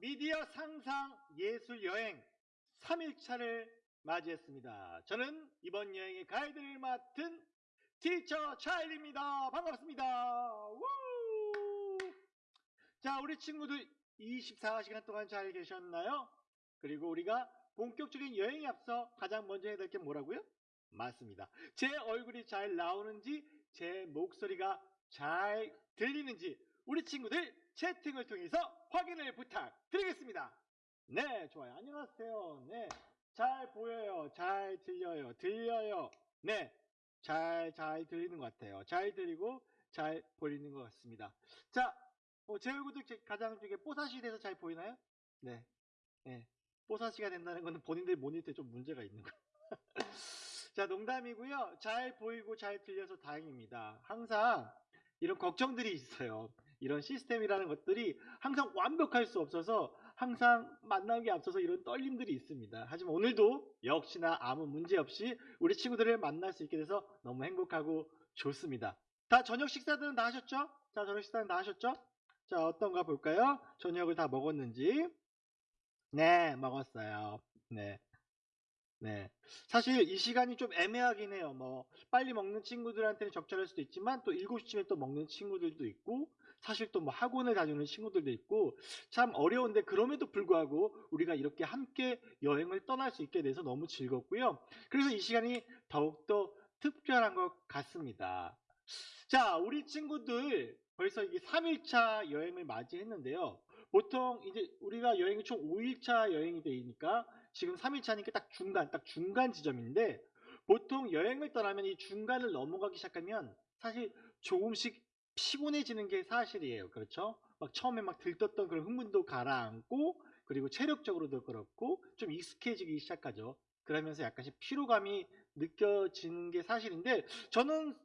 미디어 상상 예술 여행 3일차를 맞이했습니다. 저는 이번 여행의 가이드를 맡은 티처 차일입니다. 반갑습니다. 우! 자, 우리 친구들 24시간 동안 잘 계셨나요? 그리고 우리가 본격적인 여행에 앞서 가장 먼저 해야 될 게 뭐라고요? 맞습니다. 제 얼굴이 잘 나오는지, 제 목소리가 잘 들리는지 우리 친구들 채팅을 통해서 확인을 부탁드리겠습니다. 네, 좋아요. 안녕하세요. 네, 잘 보여요. 잘 들려요. 들려요. 네, 잘, 잘 들리는 것 같아요. 잘 들리고 잘 보이는 것 같습니다. 자, 어, 제 얼굴도 제- 가장 중에 뽀사시 돼서 잘 보이나요? 네, 네. 뽀사시가 된다는 것은 본인들 모니터에 좀 문제가 있는 거. 자, 농담이고요. 잘 보이고 잘 들려서 다행입니다. 항상 이런 걱정들이 있어요. 이런 시스템이라는 것들이 항상 완벽할 수 없어서 항상 만나기 앞서서 이런 떨림들이 있습니다. 하지만 오늘도 역시나 아무 문제 없이 우리 친구들을 만날 수 있게 돼서 너무 행복하고 좋습니다. 다 저녁 식사들은 다 하셨죠? 자, 저녁 식사는 다 하셨죠? 자, 어떤가 볼까요? 저녁을 다 먹었는지. 네, 먹었어요. 네. 네. 사실 이 시간이 좀 애매하긴 해요. 뭐, 빨리 먹는 친구들한테는 적절할 수도 있지만, 또 7시쯤에 또 먹는 친구들도 있고, 사실 또 뭐 학원을 다니는 친구들도 있고, 참 어려운데, 그럼에도 불구하고 우리가 이렇게 함께 여행을 떠날 수 있게 돼서 너무 즐겁고요. 그래서 이 시간이 더욱더 특별한 것 같습니다. 자, 우리 친구들 벌써 이게 3일차 여행을 맞이했는데요. 보통 이제 우리가 여행이 총 5일차 여행이 되니까 지금 3일차니까 딱 중간, 딱 중간 지점인데 보통 여행을 떠나면 이 중간을 넘어가기 시작하면 사실 조금씩 피곤해지는 게 사실이에요. 그렇죠? 막 처음에 막 들떴던 그런 흥분도 가라앉고 그리고 체력적으로도 그렇고 좀 익숙해지기 시작하죠. 그러면서 약간씩 피로감이 느껴지는 게 사실인데 저는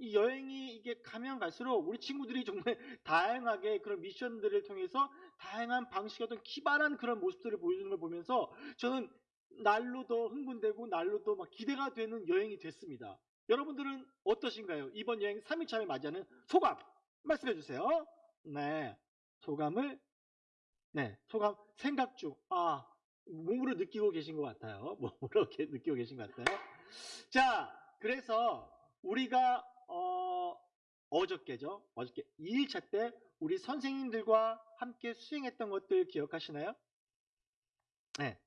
이 여행이 이게 가면 갈수록 우리 친구들이 정말 다양하게 그런 미션들을 통해서 다양한 방식의 어떤 기발한 그런 모습들을 보여주는 걸 보면서 저는 날로 더 흥분되고 날로 더 막 기대가 되는 여행이 됐습니다. 여러분들은 어떠신가요? 이번 여행 3일차를 맞이하는 소감 말씀해 주세요. 네. 소감을 네, 소감 생각 중. 아, 몸으로 느끼고 계신 것 같아요. 몸으로 이렇게 느끼고 계신 것 같아요. 자, 그래서 우리가 어, 어저께죠. 어저께 2일차 때 우리 선생님들과 함께 수행했던 것들 기억하시나요? 네.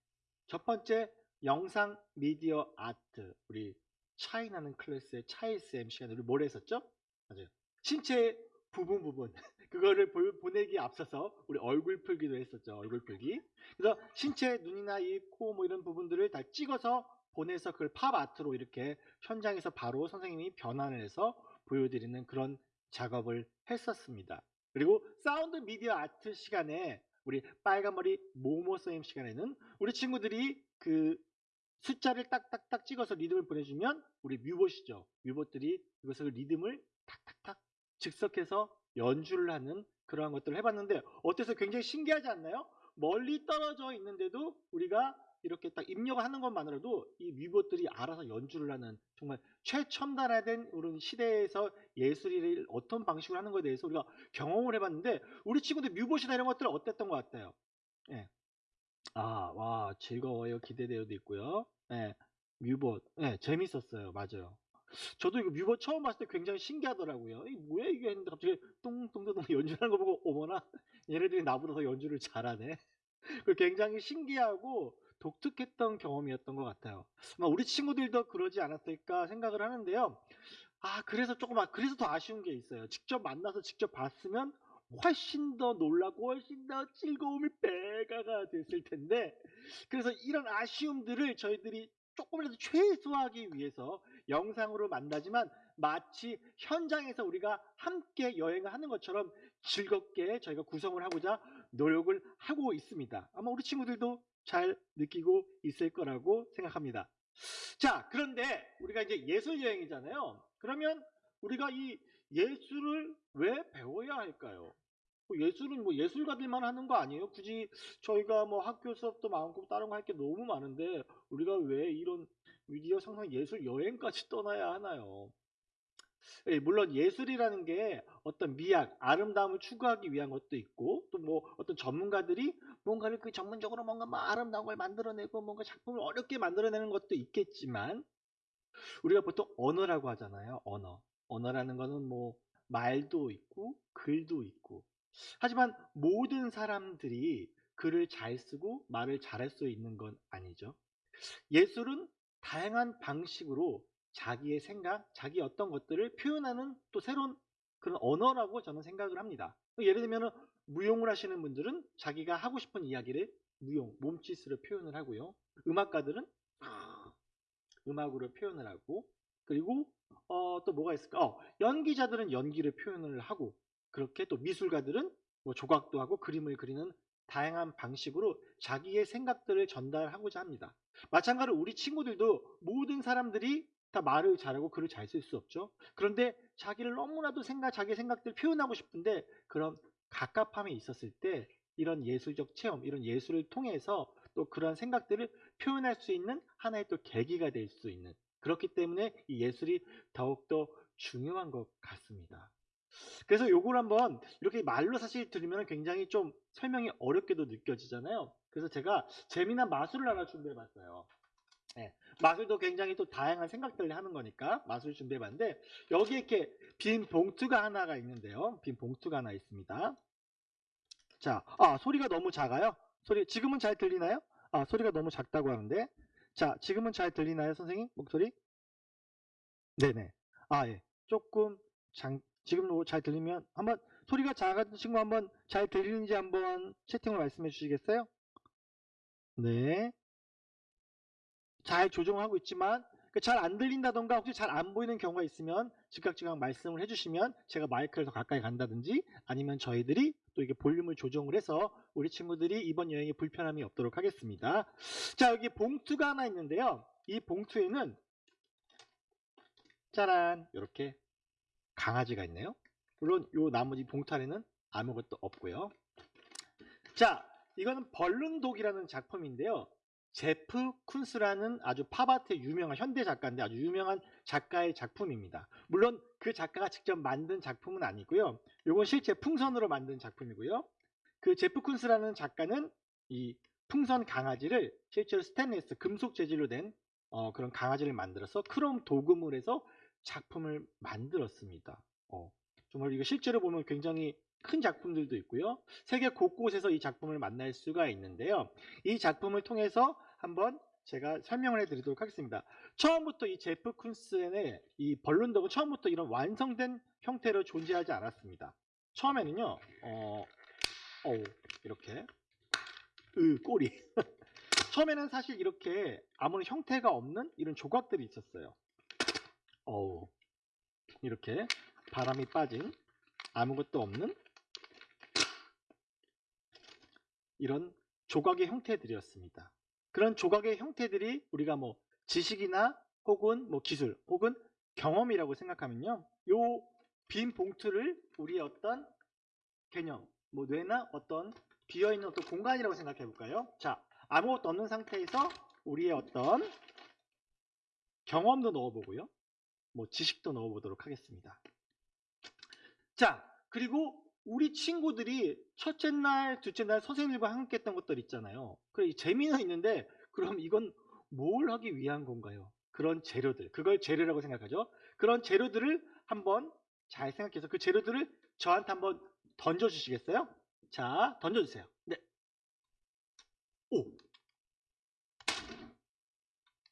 첫 번째 영상 미디어 아트 우리 차이나는 클래스의 차이쌤 시간에 우리 뭘 했었죠? 맞아요. 신체 부분 부분 그거를 보, 보내기 앞서서 우리 얼굴 풀기도 했었죠. 얼굴 풀기. 그래서 신체 눈이나 입, 코 뭐 이런 부분들을 다 찍어서 보내서 그걸 팝 아트로 이렇게 현장에서 바로 선생님이 변환을 해서 보여드리는 그런 작업을 했었습니다. 그리고 사운드 미디어 아트 시간에 우리 빨간머리 모모 선생님 시간에는 우리 친구들이 그 숫자를 딱딱딱 찍어서 리듬을 보내주면 우리 뮤봇이죠. 뮤봇들이 이것을 리듬을 탁탁탁 즉석에서 연주를 하는 그러한 것들을 해봤는데 어때요 굉장히 신기하지 않나요? 멀리 떨어져 있는데도 우리가 이렇게 딱 입력하는 것만으로도 이 뮤봇들이 알아서 연주를 하는 정말 최첨단화된 그런 시대에서 예술을 어떤 방식으로 하는 것에 대해서 우리가 경험을 해봤는데 우리 친구들 뮤봇이나 이런 것들 어땠던 것 같아요? 예. 아, 와, 즐거워요. 기대되어도 있고요. 예, 뮤봇. 예, 재밌었어요. 맞아요. 저도 이거 뮤봇 처음 봤을 때 굉장히 신기하더라고요. 이 뭐야 이게 했는데 갑자기 똥똥똥똥 연주하는 거 보고 어머나 얘네들이 나보다 더 연주를 잘하네. 그 굉장히 신기하고 독특했던 경험이었던 것 같아요. 아마 우리 친구들도 그러지 않았을까 생각을 하는데요. 아 그래서 조금 아 그래서 더 아쉬운 게 있어요. 직접 만나서 직접 봤으면 훨씬 더 놀라고 훨씬 더 즐거움이 배가가 됐을 텐데 그래서 이런 아쉬움들을 저희들이 조금이라도 최소화하기 위해서 영상으로 만나지만 마치 현장에서 우리가 함께 여행을 하는 것처럼 즐겁게 저희가 구성을 하고자 노력을 하고 있습니다. 아마 우리 친구들도 잘 느끼고 있을 거라고 생각합니다. 자, 그런데 우리가 이제 예술 여행이잖아요. 그러면 우리가 이 예술을 왜 배워야 할까요? 뭐 예술은 뭐 예술가들만 하는 거 아니에요? 굳이 저희가 뭐 학교 수업도 많고 다른 거 할 게 너무 많은데 우리가 왜 이런 미디어 상상 예술 여행까지 떠나야 하나요? 예, 물론 예술이라는 게 어떤 미학, 아름다움을 추구하기 위한 것도 있고 또 뭐 어떤 전문가들이 뭔가를 그 전문적으로 뭔가 뭐 아름다운 걸 만들어내고 뭔가 작품을 어렵게 만들어내는 것도 있겠지만 우리가 보통 언어라고 하잖아요. 언어. 언어라는 거는 뭐 말도 있고 글도 있고 하지만 모든 사람들이 글을 잘 쓰고 말을 잘할 수 있는 건 아니죠. 예술은 다양한 방식으로 자기의 생각, 자기 어떤 것들을 표현하는 또 새로운 그런 언어라고 저는 생각을 합니다. 예를 들면 무용을 하시는 분들은 자기가 하고 싶은 이야기를 무용, 몸짓으로 표현을 하고요. 음악가들은 음악으로 표현을 하고 그리고 어, 또 뭐가 있을까? 어, 연기자들은 연기를 표현을 하고 그렇게 또 미술가들은 뭐 조각도 하고 그림을 그리는 다양한 방식으로 자기의 생각들을 전달하고자 합니다. 마찬가지로 우리 친구들도 모든 사람들이 다 말을 잘하고 글을 잘 쓸 수 없죠. 그런데 자기를 너무나도 생각, 자기 생각들을 표현하고 싶은데 그런 갑갑함이 있었을 때 이런 예술적 체험, 이런 예술을 통해서 또 그런 생각들을 표현할 수 있는 하나의 또 계기가 될 수 있는 그렇기 때문에 이 예술이 더욱더 중요한 것 같습니다. 그래서 요걸 한번 이렇게 말로 사실 들으면 굉장히 좀 설명이 어렵게도 느껴지잖아요. 그래서 제가 재미난 마술을 하나 준비해 봤어요. 네, 마술도 굉장히 또 다양한 생각들을 하는 거니까 마술을 준비해 봤는데 여기에 이렇게 빈 봉투가 하나가 있는데요. 빈 봉투가 하나 있습니다. 자, 아, 소리가 너무 작아요. 소리 지금은 잘 들리나요? 아, 소리가 너무 작다고 하는데. 자, 지금은 잘 들리나요, 선생님? 목소리? 네네. 아, 예. 조금 장, 지금도 잘 들리면 한번 소리가 작은 친구 한번 잘 들리는지 한번 채팅으로 말씀해 주시겠어요? 네. 잘 조정하고 있지만 그잘안 들린다던가 혹시 잘 안 보이는 경우가 있으면 즉각즉각 말씀을 해주시면 제가 마이크를 더 가까이 간다든지 아니면 저희들이 또 이게 볼륨을 조정을 해서 우리 친구들이 이번 여행에 불편함이 없도록 하겠습니다. 자 여기 봉투가 하나 있는데요. 이 봉투에는 짜란 이렇게 강아지가 있네요. 물론 요 나머지 봉투 안에는 아무것도 없고요. 자 이거는 balloon dog이라는 작품인데요. 제프 쿤스라는 아주 팝아트의 유명한 현대 작가인데 아주 유명한 작가의 작품입니다. 물론 그 작가가 직접 만든 작품은 아니고요. 이건 실제 풍선으로 만든 작품이고요. 그 제프 쿤스라는 작가는 이 풍선 강아지를 실제로 스테인리스 금속 재질로 된 어, 그런 강아지를 만들어서 크롬 도금을 해서 작품을 만들었습니다. 어, 정말 이거 실제로 보면 굉장히 큰 작품들도 있고요. 세계 곳곳에서 이 작품을 만날 수가 있는데요. 이 작품을 통해서 한번 제가 설명을 해드리도록 하겠습니다. 처음부터 이 제프 쿤스의 이 벌룬덕은 처음부터 이런 완성된 형태로 존재하지 않았습니다. 처음에는요, 어, 어 이렇게, 으, 꼬리. 처음에는 사실 이렇게 아무런 형태가 없는 이런 조각들이 있었어요. 어우, 이렇게 바람이 빠진 아무것도 없는 이런 조각의 형태들이었습니다. 그런 조각의 형태들이 우리가 뭐 지식이나 혹은 뭐 기술 혹은 경험이라고 생각하면요. 요 빈 봉투를 우리의 어떤 개념, 뭐 뇌나 어떤 비어있는 어떤 공간이라고 생각해 볼까요? 자, 아무것도 없는 상태에서 우리의 어떤 경험도 넣어보고요. 뭐 지식도 넣어보도록 하겠습니다. 자, 그리고 우리 친구들이 첫째 날, 둘째 날 선생님들과 함께 했던 것들 있잖아요. 그래, 재미는 있는데, 그럼 이건 뭘 하기 위한 건가요? 그런 재료들, 그걸 재료라고 생각하죠. 그런 재료들을 한번 잘 생각해서 그 재료들을 저한테 한번 던져주시겠어요? 자, 던져주세요. 네. 오.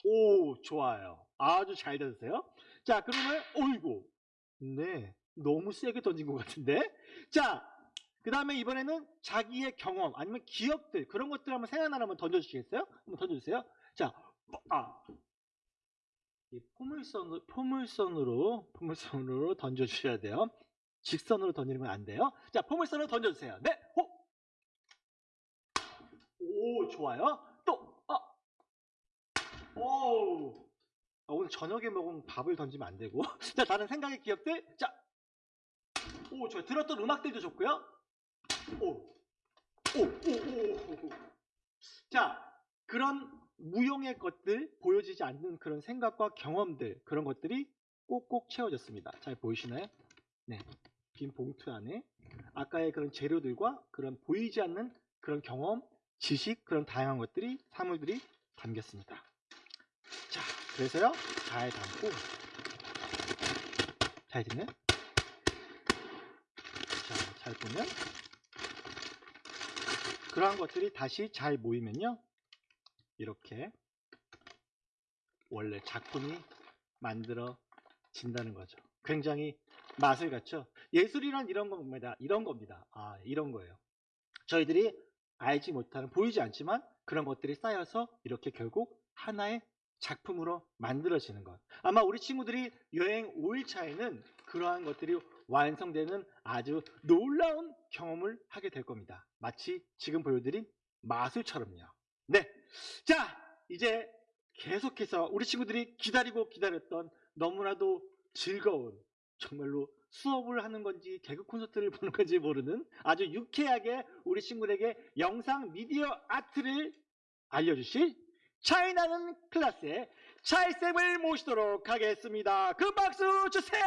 오, 좋아요. 아주 잘 던졌어요. 자, 그러면, 어이구. 네. 너무 세게 던진 것 같은데. 자, 그 다음에 이번에는 자기의 경험 아니면 기억들 그런 것들 한번 생각나는 한번 던져주시겠어요? 한번 던져주세요. 자, 아, 이 포물선으로 포물선으로 포물선으로 던져주셔야 돼요. 직선으로 던지는 건안 돼요. 자, 포물선으로 던져주세요. 네, 호. 오, 좋아요. 또, 아, 오. 아, 오늘 저녁에 먹은 밥을 던지면 안 되고. 자, 다른 생각의 기억들. 자, 오, 저 들었던 음악들도 좋고요. 오, 오, 오, 오, 오. 자, 그런 무용의 것들, 보여지지 않는 그런 생각과 경험들, 그런 것들이 꼭꼭 채워졌습니다. 잘 보이시나요? 네. 빈 봉투 안에 아까의 그런 재료들과 그런 보이지 않는 그런 경험, 지식, 그런 다양한 것들이, 사물들이 담겼습니다. 자, 그래서요, 잘 담고, 잘 됐네? 자, 잘 보면, 그러한 것들이 다시 잘 모이면요, 이렇게 원래 작품이 만들어진다는 거죠. 굉장히 맛을 갖죠. 예술이란 이런 겁니다. 이런 겁니다. 아, 이런 거예요. 저희들이 알지 못하는, 보이지 않지만 그런 것들이 쌓여서 이렇게 결국 하나의 작품으로 만들어지는 것. 아마 우리 친구들이 여행 5일차에는 그러한 것들이 완성되는 아주 놀라운 경험을 하게 될 겁니다. 마치 지금 보여드린 마술처럼요. 네. 자, 이제 계속해서 우리 친구들이 기다리고 기다렸던 너무나도 즐거운 정말로 수업을 하는 건지 개그 콘서트를 보는 건지 모르는 아주 유쾌하게 우리 친구들에게 영상 미디어 아트를 알려주실 차이나는 클래스의 차이쌤을 모시도록 하겠습니다. 큰 박수 주세요!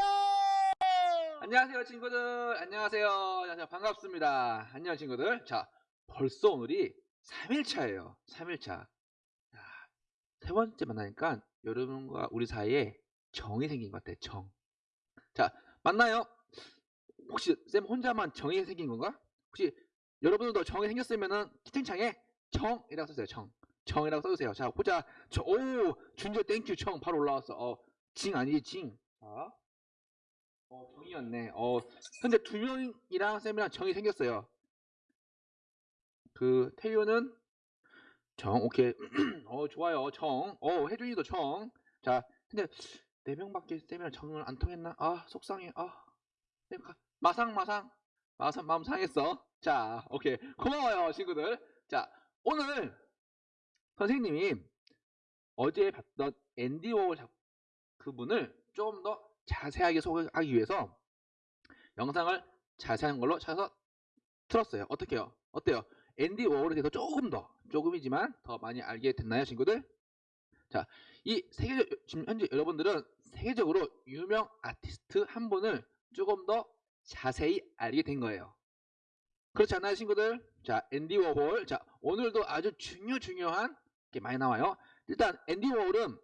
안녕하세요 친구들. 안녕하세요. 안녕하세요. 반갑습니다. 안녕 친구들. 자 벌써 오늘이 3일차예요. 3일차. 세 번째 만나니까 여러분과 우리 사이에 정이 생긴 것 같아요 정자 맞나요? 혹시 쌤 혼자만 정이 생긴 건가? 혹시 여러분들도 정이 생겼으면은 채팅창에 정이라고 써주세요 정 정이라고 써주세요 자 보자 저, 오 준재 thank you 정 바로 올라왔어 어 징 아니지 징 자. 어, 정이었네. 어, 현재 두 명이랑 쌤이랑 정이 생겼어요. 그 태유는 정, 오케이. 어, 좋아요. 정. 어, 혜준이도 정. 자, 근데 네 명밖에 쌤이랑 정을 안 통했나? 아, 속상해. 아. 마상 마상. 마상 마음 상했어. 자, 오케이. 고마워요, 친구들. 자, 오늘 선생님이 어제 봤던 앤디 워홀 작- 그분을 좀 더 자세하게 소개하기 위해서 영상을 자세한 걸로 찾아서 틀었어요. 어떻게요? 어때요? 앤디 워홀에 대해서 조금 더, 조금이지만 더 많이 알게 됐나요, 친구들? 자, 이 세계, 지금 현재 여러분들은 세계적으로 유명 아티스트 한 분을 조금 더 자세히 알게 된 거예요. 그렇지 않나요, 친구들? 자, 앤디 워홀. 자, 오늘도 아주 중요, 중요한 게 많이 나와요. 일단, 앤디 워홀은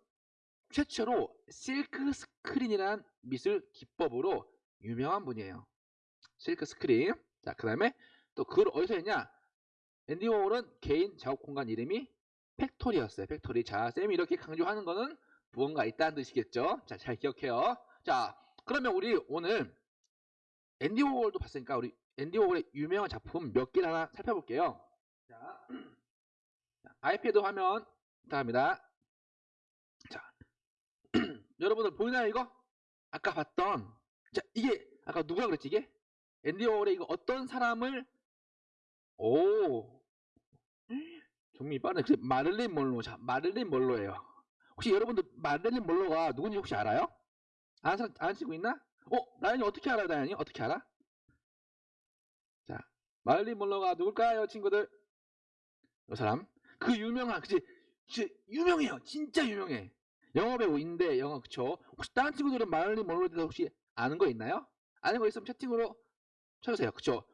최초로 실크 스크린이라는 미술 기법으로 유명한 분이에요. 실크 스크린. 자, 그 다음에 또 그걸 어디서 했냐? 앤디 워홀은 개인 작업 공간 이름이 factory였어요. factory. 자, 쌤이 이렇게 강조하는 거는 무언가 있다는 뜻이겠죠? 자, 잘 기억해요. 자, 그러면 우리 오늘 앤디 워홀도 봤으니까 우리 앤디 워홀의 유명한 작품 몇 개를 하나 살펴볼게요. 자, 자, 아이패드 화면 부탁합니다. 자, 여러분들 보이나요 이거? 아까 봤던 자 이게 아까 누가 그랬지 이게? 앤디 워홀의 이거 어떤 사람을 오 종이 빠르네 그 마를린 몰로 자 마를린 몰로예요 혹시 여러분들 마를린 몰로가 누군지 혹시 알아요? 아는 사람 안 치고 있나? 어 나연이 어떻게 알아요 나연이 어떻게 알아? 자 마를린 몰로가 누굴까요 친구들? 이 사람 그 유명한 그치? 유명해요. 진짜 유명해. 영어 배우인데 영어 그쵸? 혹시 다른 친구들은 마를린 몰로에 대해서 혹시 아는 거 있나요? 아는 거 있으면 채팅으로 쳐주세요. 그쵸?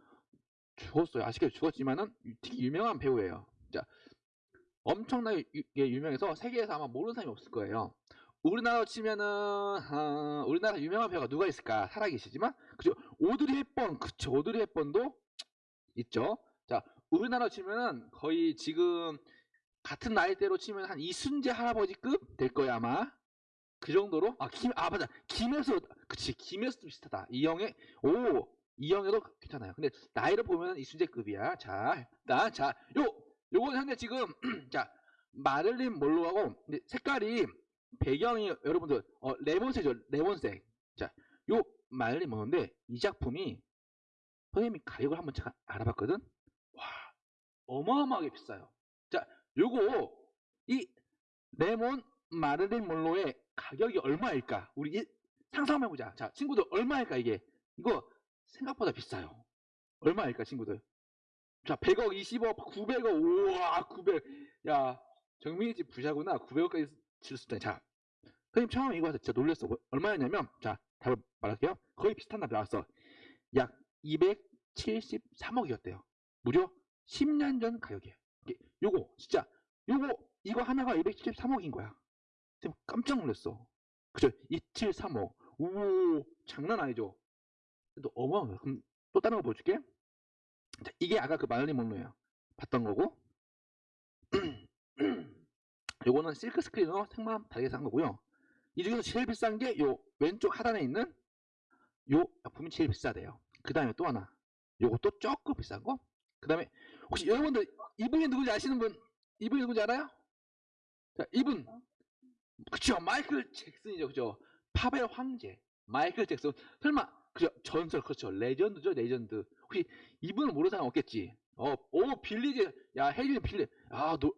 죽었어요. 아쉽게 죽었지만은 되게 유명한 배우예요. 자 엄청나게 유, 예, 유명해서 세계에서 아마 모르는 사람이 없을 거예요. 우리나라로 치면은 어, 우리나라 유명한 배우가 누가 있을까? 살아계시지만 그죠 오드리 헵번 그쵸? 오드리 헵번도 있죠? 자 우리나라 치면은 거의 지금 같은 나이대로 치면 한 이순재 할아버지급 될 거야 아마. 그 정도로? 아 김 아 맞아. 김혜수 그치. 김혜수도 비슷하다. 이영애 오 이영애도 괜찮아요. 근데 나이를 보면 이순재급이야. 자 일단 자요 요거는 현재 지금 자 마를린 몰로하고 색깔이 배경이 여러분들 어 레몬색이죠 레몬색. 자요 마를린 몰로인데 이 작품이 선생님이 가격을 한번 제가 알아봤거든? 와 어마어마하게 비싸요. 자 요거 이 레몬 마를린 몰로의 가격이 얼마일까? 우리 이- 상상해 보자. 자, 친구들 얼마일까 이게? 이거 생각보다 비싸요. 얼마일까, 친구들? 자, 100억, 20억, 900억. 우와, 900. 야, 정민이 집 부자구나. 900억까지 줄수 있다. 자, 선생님 처음에 이거 와서 진짜 놀랐어. 뭐, 얼마였냐면, 자, 답을 말할게요. 거의 비슷한 답이 나왔어. 약 273억이었대요. 무려 10년 전 가격이에요. 요거, 진짜, 요거, 이거 하나가 273억인 거야. 깜짝 놀랐어. 그죠? 273억. 오, 장난 아니죠? 또 어마어마해. 그럼 또 다른 거 보여줄게. 자, 이게 아까 그 마늘리 monroe예요. 봤던 거고. 요거는 실크 스크린으로 색만 다르게 한 거고요. 이 중에서 제일 비싼 게 요 왼쪽 하단에 있는 요 제품이 제일 비싸대요. 그 다음에 또 하나. 요것도 조금 비싼 거. 그 다음에 혹시 여러분들 이분이 누군지 아시는 분? 이분이 누군지 알아요? 자, 이분. 그쵸. 마이클 잭슨이죠. 그죠. 팝의 황제. 마이클 잭슨. 설마 그죠. 전설 그렇죠. legend죠. legend. 혹시 이분을 모르는 사람 없겠지. 어, 오 빌리지. 야 혜준이 빌리. 아, 너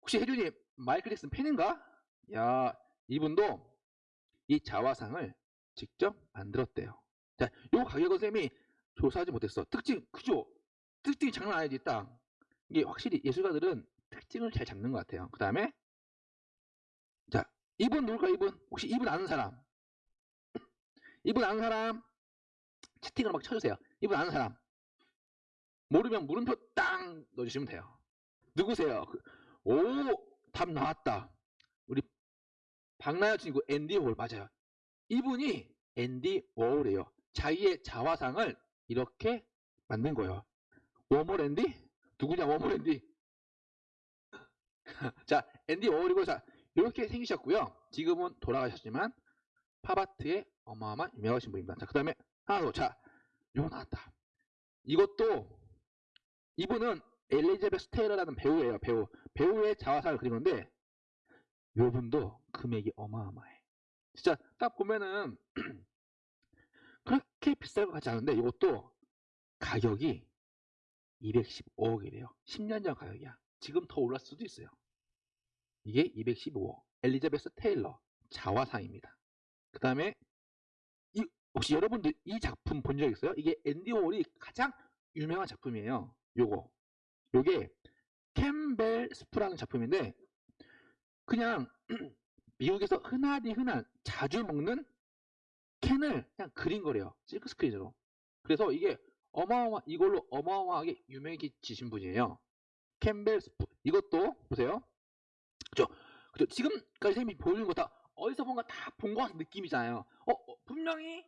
혹시 혜준이 마이클 잭슨 팬인가? 야, 이분도 이 자화상을 직접 만들었대요. 자, 요 가격은 쌤이 조사하지 못했어. 특징, 그죠? 특징이 장난 아니지, 딱. 이게 확실히 예술가들은 특징을 잘 잡는 것 같아요. 그 다음에, 자, 이분 누굴까, 이분? 혹시 이분 아는 사람? 이분 아는 사람? 채팅을 막 쳐주세요. 이분 아는 사람? 모르면 물음표 땅 넣어주시면 돼요. 누구세요? 그- 오, 답 나왔다. 우리 박나연 친구 앤디 월 맞아요. 이분이 앤디 워홀이에요. 자기의 자화상을 이렇게 만든 거예요. 워몰 앤디? 누구냐 워몰 앤디? 자, 앤디 워홀이고 자 이렇게 생기셨고요. 지금은 돌아가셨지만 팝아트의 어마어마한 유명하신 분입니다. 자, 그 다음에 하나 더. 자, 요거 나왔다. 이것도 이분은 엘리자베스 테일러라는 배우예요. 배우. 배우의 자화상을 그린 건데 요 분도 금액이 어마어마해. 진짜 딱 보면은 그렇게 비쌀 것 같지 않은데 이것도 가격이 215억이래요. 10년 전 가격이야. 지금 더 올랐을 수도 있어요. 이게 215억. 엘리자베스 테일러 자화상입니다. 그 다음에 이 혹시 여러분들 이 작품 본 적 있어요? 이게 앤디 워홀이 가장 유명한 작품이에요. 요거. 요게 캠벨 스프라는 작품인데 그냥 미국에서 흔하디 흔한 자주 먹는 캔을 그냥 그린 거래요. 실크 스크린으로. 그래서 이게 어마어마 이걸로 어마어마하게 유명해지신 분이에요. 캠벨 스프. 이것도 보세요. 그죠? 그죠? 지금까지 쌤이 보여주는 거다 어디서 본가 다 본 것 같은 느낌이잖아요. 어, 어, 분명히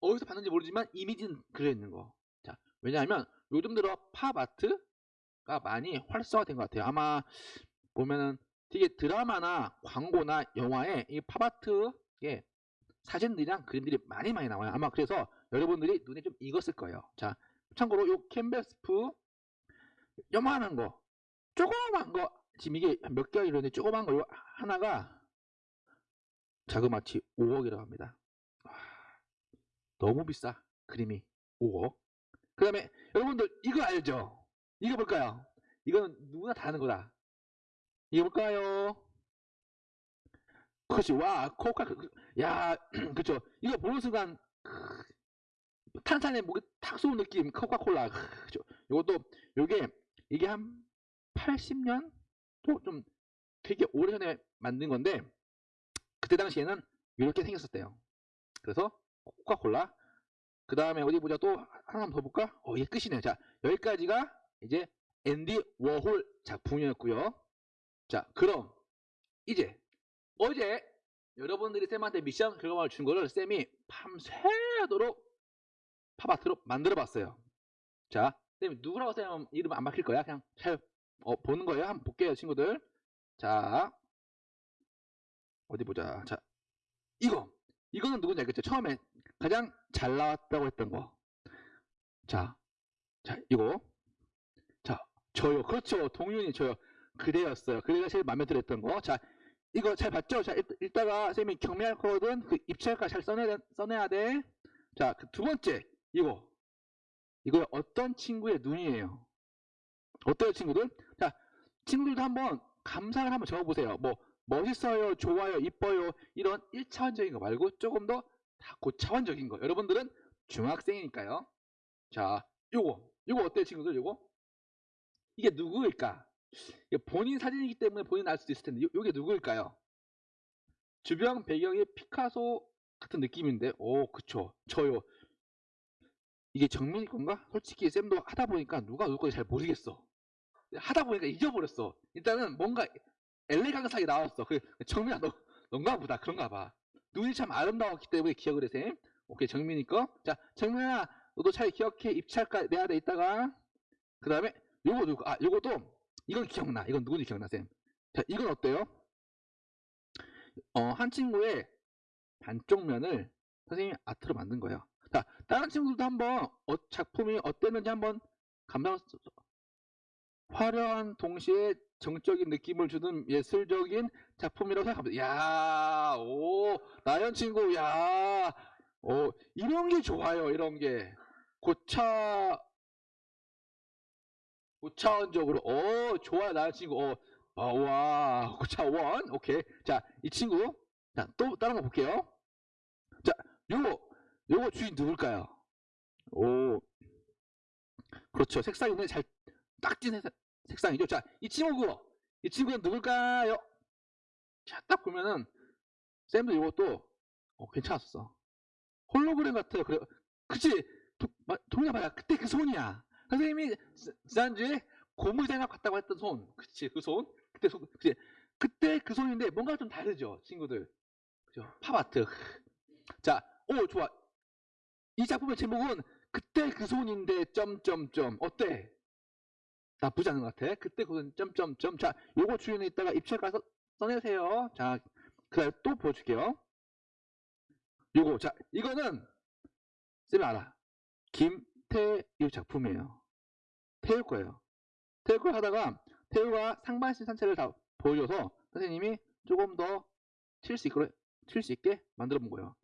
어디서 봤는지 모르지만 이미지는 그려 있는 거. 자, 왜냐하면 요즘 들어 팝 아트가 많이 활성화된 것 같아요. 아마 보면은 되게 드라마나 광고나 영화에 이 팝아트의 사진들이랑 그림들이 많이 많이 나와요. 아마 그래서 여러분들이 눈에 좀 익었을 거예요. 자, 참고로 요 캔버스프 요만한 거, 조그만 거, 지금 이게 몇 개가 이러는데 조그만 거요 하나가 자그마치 5억이라고 합니다. 와, 너무 비싸. 그림이 5억. 그 다음에 여러분들 이거 알죠? 이거 볼까요? 이건 누구나 다 아는 거다. 이거 볼까요? 그렇지. 와, 코카, 그- 야, 그쵸. 이거 보는 순간, 크, 탄산에 목이 탁 쏘는 느낌, 코카콜라. 크, 그쵸. 요것도, 요게, 이게 한 80년? 또좀 되게 오래전에 만든 건데, 그때 당시에는 이렇게 생겼었대요. 그래서, 코카콜라. 그 다음에 어디 보자. 또 하나 더 볼까? 어, 이게 끝이네요. 자, 여기까지가 이제 앤디 워홀 작품이었고요. 자, 그럼 이제 어제 여러분들이 쌤한테 미션 결과를 준 거를 쌤이 밤새도록 팝아트로 만들어 봤어요. 자, 쌤이 누구라고 쌤 이름 안 밝힐 거야. 그냥 잘 어, 보는 거예요. 한번 볼게요, 친구들. 자, 어디 보자. 자, 이거. 이거는 누군지 알겠죠? 처음에 가장 잘 나왔다고 했던 거. 자, 자, 이거. 자, 저요. 그렇죠. 동윤이 저요. 그대였어요. 그대가 제일 마음에 들었던 거. 자, 이거 잘 봤죠? 자, 일- 이따가 쌤이 경미할 거거든. 그 입찰가 잘 써내야, 써내야 돼. 자, 그 두 번째. 이거. 이거 어떤 친구의 눈이에요? 어때요, 친구들? 자, 친구들도 한번 감상을 한번 적어보세요. 뭐, 멋있어요, 좋아요, 이뻐요. 이런 1차원적인 거 말고 조금 더 다 고차원적인 거. 여러분들은 중학생이니까요. 자, 요거. 요거 어때요, 친구들? 요거? 이게 누구일까? 이게 본인 사진이기 때문에 본인 알 수도 있을 텐데 요, 요게 누구일까요? 주변 배경이 피카소 같은 느낌인데, 오, 그쵸. 저요. 이게 정민이 건가? 솔직히 쌤도 하다 보니까 누가 누구 건지 잘 모르겠어. 하다 보니까 잊어버렸어. 일단은 뭔가 엘레강스하게 나왔어. 그 정민아 너 넌가 보다 그런가 봐. 눈이 참 아름다웠기 때문에 기억을 해 쌤. 오케이 정민이 거. 자 정민아 너도 잘 기억해 입찰가 내야 돼 이따가. 그 다음에 요거 누구? 아 요것도 이건 기억나. 이건 누군지 기억나 쌤. 자 이건 어때요? 어 한 친구의 반쪽 면을 선생님이 아트로 만든 거예요. 자 다른 친구들도 한번 어, 작품이 어땠는지 한번 감상 화려한 동시에 정적인 느낌을 주는 예술적인 작품이라고 생각합니다. 야, 오, 나연 친구, 야, 오, 이런 게 좋아요. 이런 게 고차, 고차원적으로, 오, 좋아요, 나연 친구, 어, 어, 와, 고차원, 오케이. 자, 이 친구, 자, 또 다른 거 볼게요. 자, 요거, 요거 주인 누굴까요? 오, 그렇죠. 색상이 오늘 잘 딱진 색- 색상이죠. 자, 이 친구, 이 친구는 누굴까요? 자, 딱 보면은 쌤도 이것도 어, 괜찮았어. 홀로그램 같아요. 그래, 그치? 동이야 봐야 그때 그 손이야. 선생님이 지- 지난주에 고무장갑 같다고 했던 손, 그치? 그 손, 그때 손, 그치? 그때 그 손인데 뭔가 좀 다르죠, 친구들. 그죠? 팝아트. 자, 오 좋아. 이 작품의 제목은 그때 그 손인데 점점점 어때? 나쁘지 않은 것 같아. 그때 그건 점점점. 자, 요거 주인에 있다가 입찰 가서 써내세요. 자, 그다음 또 보여줄게요. 요거 자, 이거는 쌤이 알아. 김태유 작품이에요. 태유 거예요. 태유 거 하다가 태유가 상반신 산책을 다 보여줘서 선생님이 조금 더 칠 수 있게 만들어 본 거예요.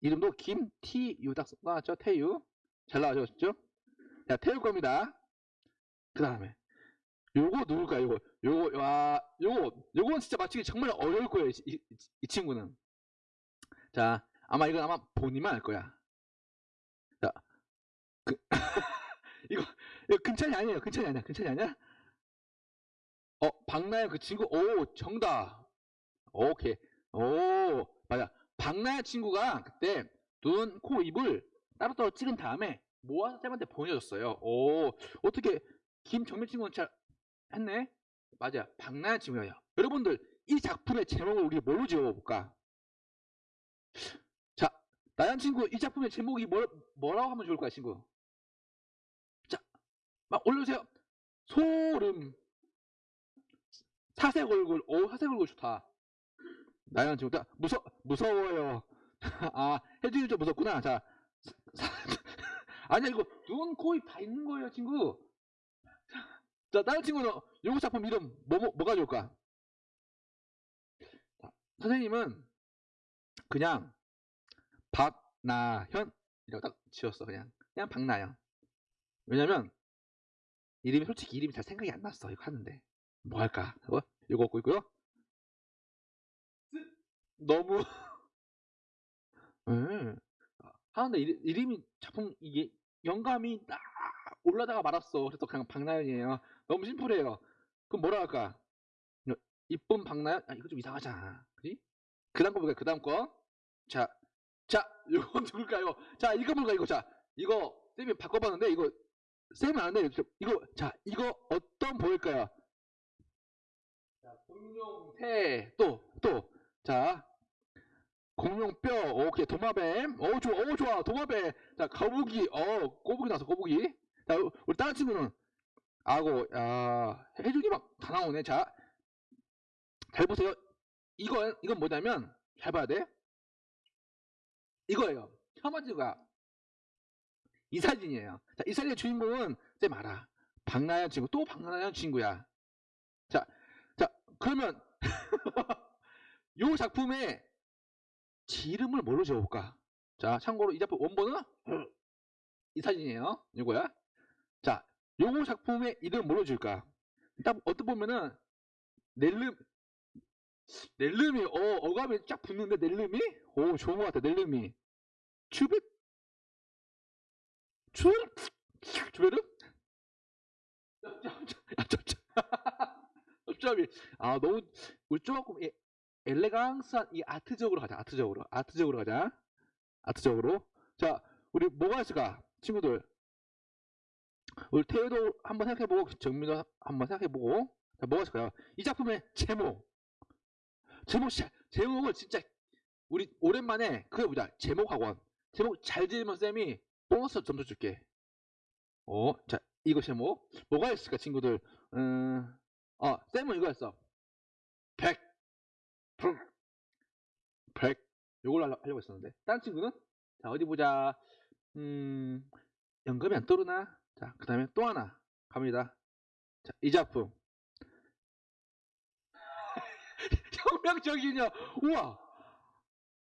이름도 김티유 딱 나왔죠. 태유 잘 나와줬죠. 자, 태유 겁니다. 그 다음에 요거 누굴까요? 요거 요거 와 요거 요건 진짜 맞추기 정말 어려울 거예요. 이, 이, 이 친구는 자 아마 이건 아마 본인만 알 거야. 자 그, 이거 이거 근찬이 아니에요. 근찬이 아니야. 근찬이 아니야? 어 박나연 그 친구 오 정답. 오케이 오 맞아 박나연 친구가 그때 눈, 코, 입을 따로따로 찍은 다음에 모아서 쌤한테 보내줬어요. 오 어떻게 김정민 친구는 잘 했네? 맞아. 박나연 친구예요. 여러분들, 이 작품의 제목을 우리 뭘로 지어볼까? 자, 나연 친구, 이 작품의 제목이 뭐, 뭐라고 하면 좋을까요, 친구? 자, 막 올려주세요. 소름. 사색 얼굴. 오, 사색 얼굴 좋다. 나연 친구, 자, 무서, 무서워요. 아, 혜준이 좀 무섭구나. 자, 사- 아니야, 이거 눈, 코, 입 다 있는 거예요, 친구. 자, 다른 친구는 요거 작품 이름 뭐, 뭐 뭐가 좋을까? 자, 선생님은 그냥 박나현 이라고 딱 지었어 그냥 그냥 박나현. 왜냐면 이름이 솔직히 이름이 잘 생각이 안 났어 이거 하는데 뭐 할까? 어? 이거 없고 있고요. 너무 음. 하는데 이름, 이름이 작품 이게 영감이 딱 올라다가 말았어. 그래서 그냥 박나연이에요. 너무 심플해요. 그럼 뭐라 할까? 여- 이쁜 박나연? 아, 이거 좀 이상하잖아. 그지? 그 다음 거 볼까요? 그 다음 거. 자, 자, 이건 누굴까요? 자, 이거 뭘까, 이거. 자, 이거, 쌤이 바꿔봤는데, 이거, 쌤은 아는데, 이거, 자, 이거 어떤 보일까요? 자, 공룡새, 또, 또, 자, 공룡뼈, 오케이, 도마뱀, 오, 좋아, 오, 좋아, 도마뱀, 자, 거북이, 어, 꼬부기 나왔어, 꼬부기. 자, 우리 다른 친구는, 아고, 야, 해준이 막 다 나오네. 자, 잘 보세요. 이건, 이건 뭐냐면, 잘 봐야 돼. 이거예요. 첫 번째가 이 사진이에요. 자, 이 사진의 주인공은 쌤 알아. 박나연 친구, 또 박나연 친구야. 자, 자, 그러면 요 작품의 지름을 뭘로 지어볼까? 자, 참고로 이 작품 원본은 이 사진이에요. 이거야. 자, 요거 작품의 이름 뭘로 지을까? 딱 어떻게 보면은 넬름 넬름이 어 어감이 쫙 붙는데 넬름이? 오 좋은 것 같아 넬름이. 추베 추 추베르? 쩝쩝 쩝쩝 아 너무 우리 조금 예, 엘레강스한 이 아트적으로 가자. 아트적으로. 아트적으로 가자. 아트적으로. 자, 우리 뭐가 있을까? 친구들. 우리 태우도 한번 생각해보고 정민도 한번 생각해보고 자, 뭐가 있을까요? 이 작품의 제목. 제목 자- 제목을 진짜 우리 오랜만에 그거 보자. 제목 학원. 제목 잘 지으면 쌤이 보너스 점수 줄게. 어, 자, 이거 제목 뭐가 있을까, 친구들? 음, 어, 쌤은 이거였어. 100, 100. 요걸로 하려- 하려고 했었는데. 다른 친구는? 자, 어디 보자. 음, 연금이 안 떠오르나? 자, 그 다음에 또 하나 갑니다. 자, 이 작품. 혁명적이냐? 우와!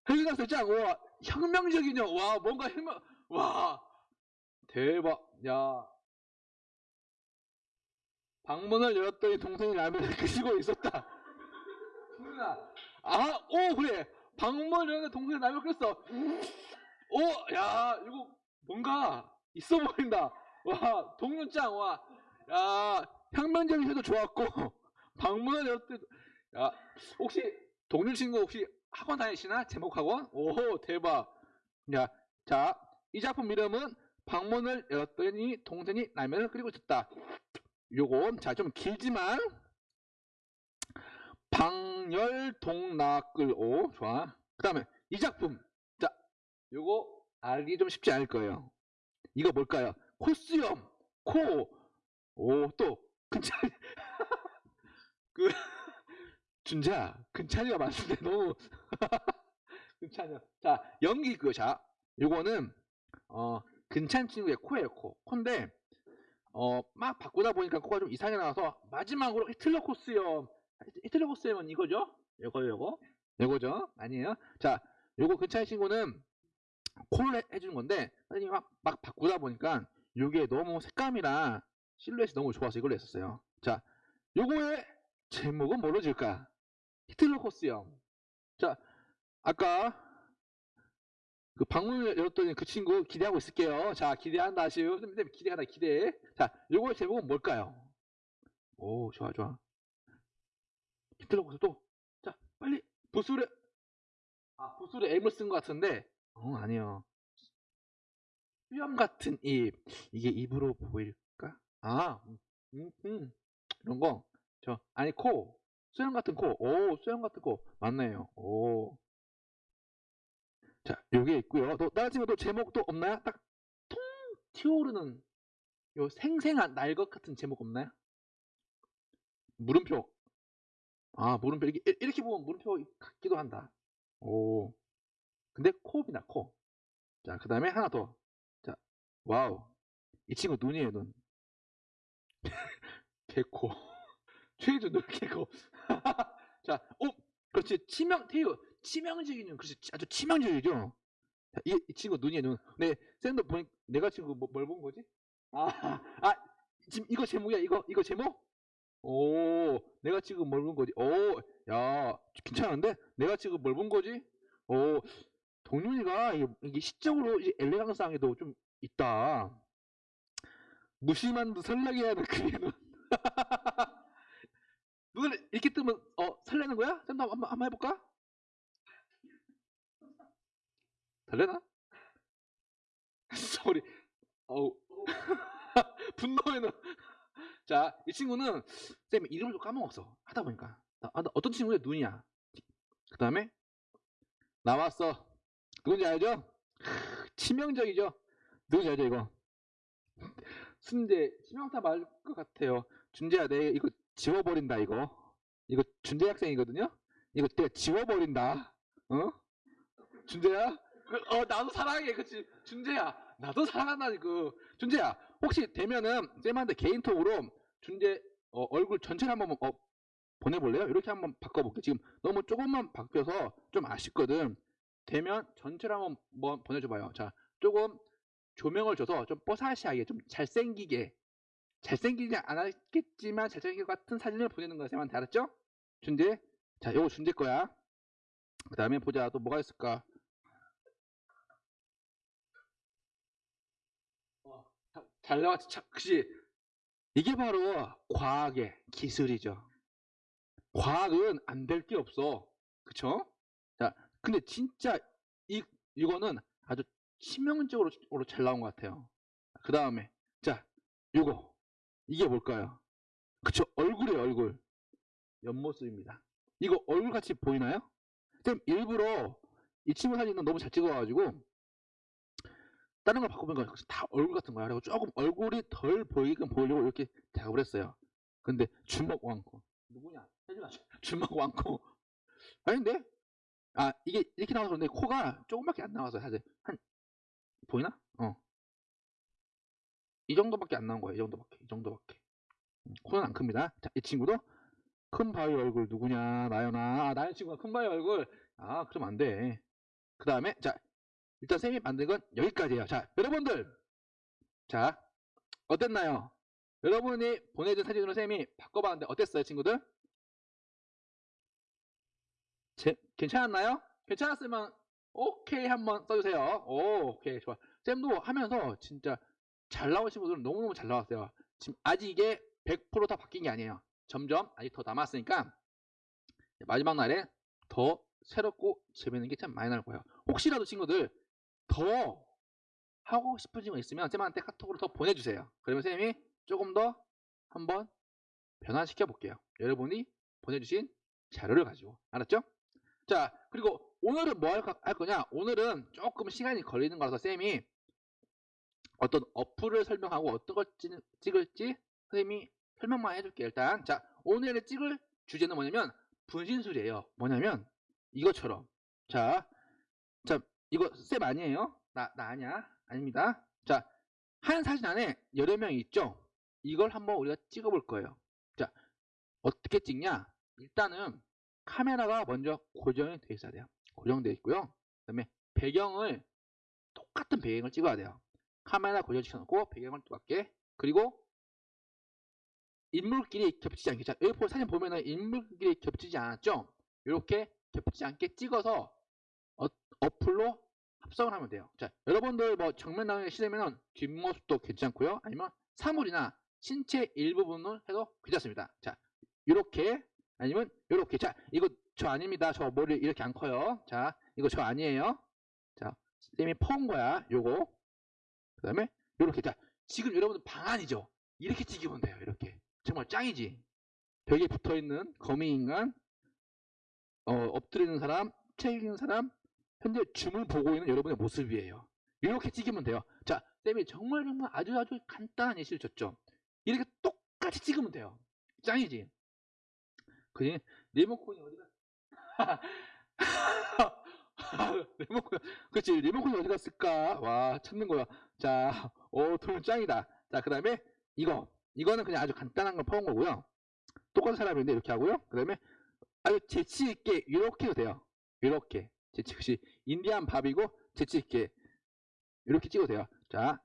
헬기강사 짱! 우와! 혁명적이냐? 와, 뭔가 혁명, 와! 대박! 야. 방문을 열었더니 동생이 라면을 끓이고 있었다. 승민아. 아, 오, 그래. 방문을 열었는데 동생이 라면을 끓였어. 오, 야, 이거 뭔가 있어 보인다. 와, 동료 짱, 와. 야, 해도 좋았고, 방문을 열었더니, 야, 혹시 동료 친구 혹시 학원 다니시나? 제목 학원? 오, 대박. 야, 자, 이 작품 이름은 방문을 열었더니 동생이 라면을 끓이고 있었다. 요건 자 좀 길지만 방열동락글오 좋아. 그 다음에 이 작품. 자 요거 알기 좀 쉽지 않을 거예요. 이거 뭘까요? 코수염. 코오또 근찬 그 준자. 근찬이가 맞는데 너무. 근찬이야. 자 연기 그자 요거는 어 근찬 친구의 코예요 코. 코인데 어, 막 바꾸다 보니까 코가 좀 이상하게 나와서 마지막으로 히틀러 코스염 히틀러 코스염은 이거죠? 요거 요거 요거죠? 아니에요? 자 요거 근처의 친구는 코를 해- 해주는 건데 선생님이 막, 막 바꾸다 보니까 요게 너무 색감이랑 실루엣이 너무 좋아서 이걸로 했었어요 자 요거의 제목은 뭐로 지을까? 히틀러 코스염 자 아까 그 방문을 열었더니 그 친구 기대하고 있을게요. 자, 기대한다, 시우. 선생님, 기대한다, 기대. 자, 요거의 제목은 뭘까요? 오, 좋아, 좋아. 코스 또. 자, 빨리, 부술에, 아, 부술에 M을 쓴 것 같은데, 어, 아니요. 수염 같은 입. 이게 입으로 보일까? 아, 음, 음, 음. 이런 거. 저, 아니, 코. 수염 같은 코. 오, 수염 같은 코. 맞네요. 오. 자, 요게 있고요. 또 다른 친구도 제목도 없나요? 딱 통 튀어오르는 요 생생한 날 것 같은 제목 없나요? 물음표. 아, 물음표 이렇게 이렇게 보면 물음표 같기도 한다. 오. 근데 코입니다. 코. 자, 그 다음에 하나 더. 자, Wow. 이 친구 눈이에요, 눈. 개코. 최준 눈 개코. 자, 오, 그렇지. 치명 태유. 치명적인 눈. 그렇지. 아주 치명적이죠. 자, 이, 이 친구 눈이에요, 눈. 네, 쌤도 보니 내가 지금 뭐, 뭘 본 거지? 아, 아, 지금 이거 제목이야. 이거 이거 제목? 오, 내가 지금 뭘 본 거지? 오, 야, 괜찮은데? 내가 지금 뭘 본 거지? 오, 동윤이가 이게, 시적으로 이제 엘레강스함에도 좀 있다. 무심한 듯 설레게 하는 눈. 눈을 이렇게 뜨면 어 설레는 거야? 쌤도 한번 한번 해볼까? 설레나? 소리. 어우. 분노에는. 자, 이 친구는 쌤 이름을 좀 까먹었어. 하다 보니까. 아, 나 어떤 친구의 눈이야. 그 다음에 나왔어. 누군지 알죠? 크, 치명적이죠? 누군지 알죠, 이거? 순재, 치명타 말것 같아요. 준재야, 내 이거 지워버린다, 이거. 이거 준재 학생이거든요? 이거 내가 지워버린다. 어? 준재야? 그, 어, 나도 사랑해. 그치? 준재야. 나도 사랑한다니까. 준재야, 혹시 되면은 쌤한테 개인톡으로 준재 어, 얼굴 전체를 한번 어, 보내볼래요? 이렇게 한번 바꿔볼게. 지금 너무 조금만 바뀌어서 좀 아쉽거든. 되면 전체를 한번 뭐 보내줘봐요. 자, 조금 조명을 줘서 좀 뽀사시하게, 좀 잘생기게, 잘생기지 않았겠지만 잘생길 것 같은 사진을 보내는. 쌤한테 알았죠? 준재. 자, 요거 준재 거야. 그 다음에 보자. 또 뭐가 있을까? 어, 자, 잘 나왔지. 참, 그치? 이게 바로 과학의 기술이죠. 과학은 안 될 게 없어. 그쵸? 자, 근데 진짜 이, 이거는 아주 치명적으로 잘 나온 것 같아요. 그 다음에, 자, 요거. 이게 뭘까요? 그쵸? 얼굴이에요, 얼굴. 옆모습입니다. 이거 얼굴 같이 보이나요? 쌤, 일부러 이 친구 사진은 너무 잘 찍어가지고, 다른 걸 바꾸면 다 얼굴 같은 거야. 그리고 조금 얼굴이 덜 보이게끔 보이려고 이렇게 작업을 했어요. 근데 주먹 왕코. 누구냐? 혜진아. 주먹 왕코. 아닌데? 아, 이게 이렇게 나와서 그런데 코가 조금밖에 안 나와서 사실 한 보이나? 어. 이 정도밖에 안 나온 거예요. 이 정도밖에. 이 정도밖에. 음, 코는 안 큽니다. 자, 이 친구도 큰 바위 얼굴 누구냐? 나연아. 아, 나연 친구가 큰 바위 얼굴. 아, 그럼 안 돼. 그 다음에 자, 일단 쌤이 만든 건 여기까지예요. 자, 여러분들. 자, 어땠나요? 여러분이 보내준 사진으로 쌤이 바꿔봤는데 어땠어요, 친구들? 제- 괜찮았나요? 괜찮았으면 오케이 한번 써주세요. 오, 오케이 좋아. 쌤도 하면서 진짜 잘 나오신 분들은 너무너무 잘 나왔어요. 지금 아직 이게 100%다 바뀐 게 아니에요. 점점 아직 더 남았으니까 마지막 날에 더 새롭고 재밌는 게 참 많이 나올 거예요. 혹시라도 친구들 더 하고 싶으신 거 있으면 쌤한테 카톡으로 더 보내주세요. 그러면 쌤이 조금 더 한번 변화시켜 볼게요. 여러분이 보내주신 자료를 가지고 알았죠? 자 그리고 오늘은 뭐 할 거냐 오늘은 조금 시간이 걸리는 거라서 쌤이 어떤 어플을 설명하고 어떤 걸 찍, 찍을지 선생님이 설명만 해줄게요 일단 자 오늘의 찍을 주제는 뭐냐면 분신술이에요 뭐냐면 이것처럼 자, 자 이거 쌤 아니에요 나, 나 아니야 아닙니다 자 한 사진 안에 여러 명이 있죠 이걸 한번 우리가 찍어 볼 거예요 자 어떻게 찍냐 일단은 카메라가 먼저 고정이 되어 있어야 돼요. 고정되어 있고요. 그 다음에 배경을 똑같은 배경을 찍어야 돼요. 카메라 고정시켜 놓고 배경을 똑같게 그리고 인물끼리 겹치지 않게 자 여기 보- 사진 보면은 인물끼리 겹치지 않았죠? 이렇게 겹치지 않게 찍어서 어, 어플로 합성을 하면 돼요. 자 여러분들 뭐 정면 나오기 싫으면 뒷모습도 괜찮고요. 아니면 사물이나 신체 일부분을 해도 괜찮습니다. 자 이렇게 아니면 이렇게. 자 이거 저 아닙니다. 저 머리 이렇게 안 커요. 자 이거 저 아니에요. 자 쌤이 퍼온 거야. 요거. 그 다음에 요렇게. 자 지금 여러분들 방안이죠? 이렇게 찍으면 돼요 이렇게. 정말 짱이지? 벽에 붙어있는 거미 인간 어, 엎드리는 사람 책 읽는 사람 현재 줌을 보고 있는 여러분의 모습이에요 이렇게 찍으면 돼요 자 쌤이 정말 정말 아주 아주 간단한 예시를 줬죠 이렇게 똑같이 찍으면 돼요 짱이지 그지? 리모컨이 어디가? 리모컨, 그렇지. 리모컨이 어디 갔을까? 와, 찾는 거야. 자, 오, 돌 짱이다. 자, 그 다음에 이거. 이거는 그냥 아주 간단한 걸 퍼온 거고요. 똑같은 사람인데 이렇게 하고요. 그 다음에 아주 재치 있게 이렇게 해도 돼요. 이렇게. 재치있이 인디안 밥이고 재치있게 이렇게 찍어도 돼요. 자,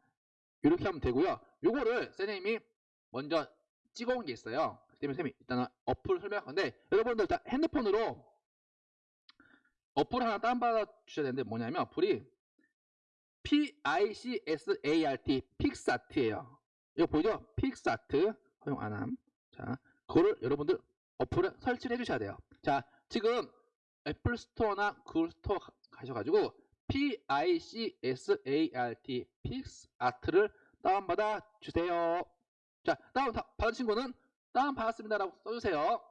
이렇게 하면 되고요. 요거를 선생님이 먼저 찍어온 게 있어요. 그 때문에 쌤이 일단은 어플 설명할 건데 여러분들 일단 핸드폰으로 어플 하나 다운받아 주셔야 되는데 뭐냐면 어플이 PICSART Picsart예요. 이거 보이죠? Picsart 허용 안함. 자, 그거를 여러분들 어플을 설치를 해주셔야 돼요. 자, 지금 Apple Store나 Google Store 가- 가셔가지고 PICSART Picsart를 다운받아 주세요. 자, 다운 다- 받은 친구는 다운 받았습니다 라고 써주세요.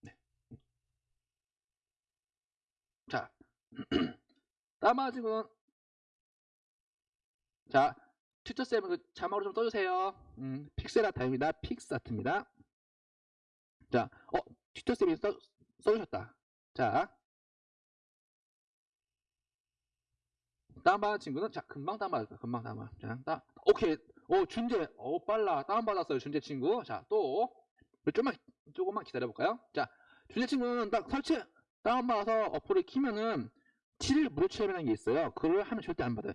네. 자, 다운 받은 친구는 자, tutor쌤 그 자막으로 좀 써주세요. 음, 픽셀 아트입니다. Picsart입니다. 자, 어, 튜터쌤이 써, 써주셨다. 자, 다운받은 친구는 자 금방 다운받았다. 금방 다운받 자 다, 오케이. 오 준재. 오 빨라. 다운받았어요 준재 친구. 자또. 조금만 조금만 기다려볼까요? 자 준재 친구는 딱 설치 다운받아서 어플을 키면은 7일 무료 체험이라는 게 있어요. 그걸 하면 절대 안 받아요.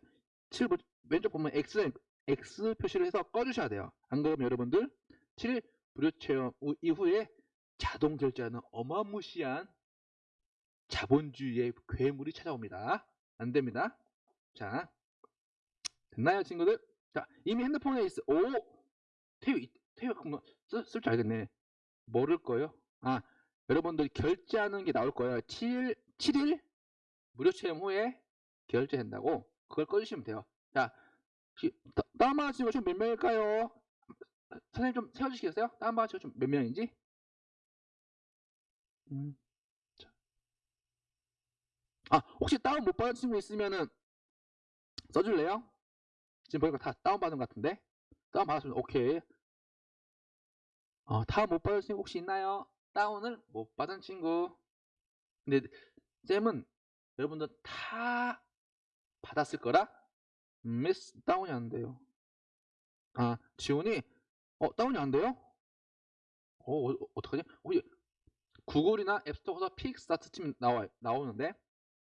7일 무료, 왼쪽 보면 X X 표시를 해서 꺼주셔야 돼요. 안 그러면 여러분들 7일 무료 체험 후- 이후에 자동 결제하는 어마무시한 자본주의의 괴물이 찾아옵니다 안 됩니다 자, 됐나요, 친구들? 자, 이미 핸드폰에 있어. 오! 태우, 태우, 쓸줄 알겠네. 모를 거예요. 아, 여러분들이 결제하는 게 나올 거예요. 7일, 7일 무료 체험 후에 결제된다고 그걸 꺼주시면 돼요. 자, 혹시 다- 다운받은 친구가 좀몇 명일까요? 선생님 좀 세워주시겠어요? 다운받은 친구가 좀몇 명인지? 음, 자. 아, 혹시 다운 못 받은 친구 있으면은 써줄래요? 지금 보니까 다 다운 받은 것 같은데? 다운 받았으면 오케이. 어, 다운 못 받은 친구 혹시 있나요? 다운을 못 받은 친구. 근데 쌤은 여러분들 다 받았을 거라 미스 다운이 안 돼요. 아, 지훈이 어, 다운이 안 돼요? 어, 어 어떡하지? 혹시 Google이나 App Store에서 Picsart 치면 나와 나오는데.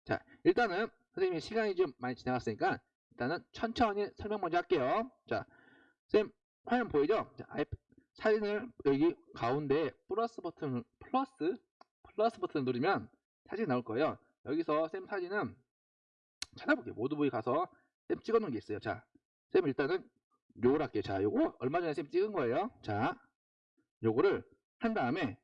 자, 일단은 선생님이 시간이 좀 많이 지나갔으니까 일단은 천천히 설명 먼저 할게요. 자, 쌤 화면 보이죠? 자, 아이- 사진을 여기 가운데 플러스 버튼을 플러스 플러스 버튼을 누르면 사진이 나올 거예요. 여기서 쌤 사진은 찾아볼게요. 모드 부위 가서 쌤 찍어놓은 게 있어요. 자, 쌤 일단은 요걸 할게요. 자, 요거 얼마 전에 쌤 찍은 거예요. 자, 요거를 한 다음에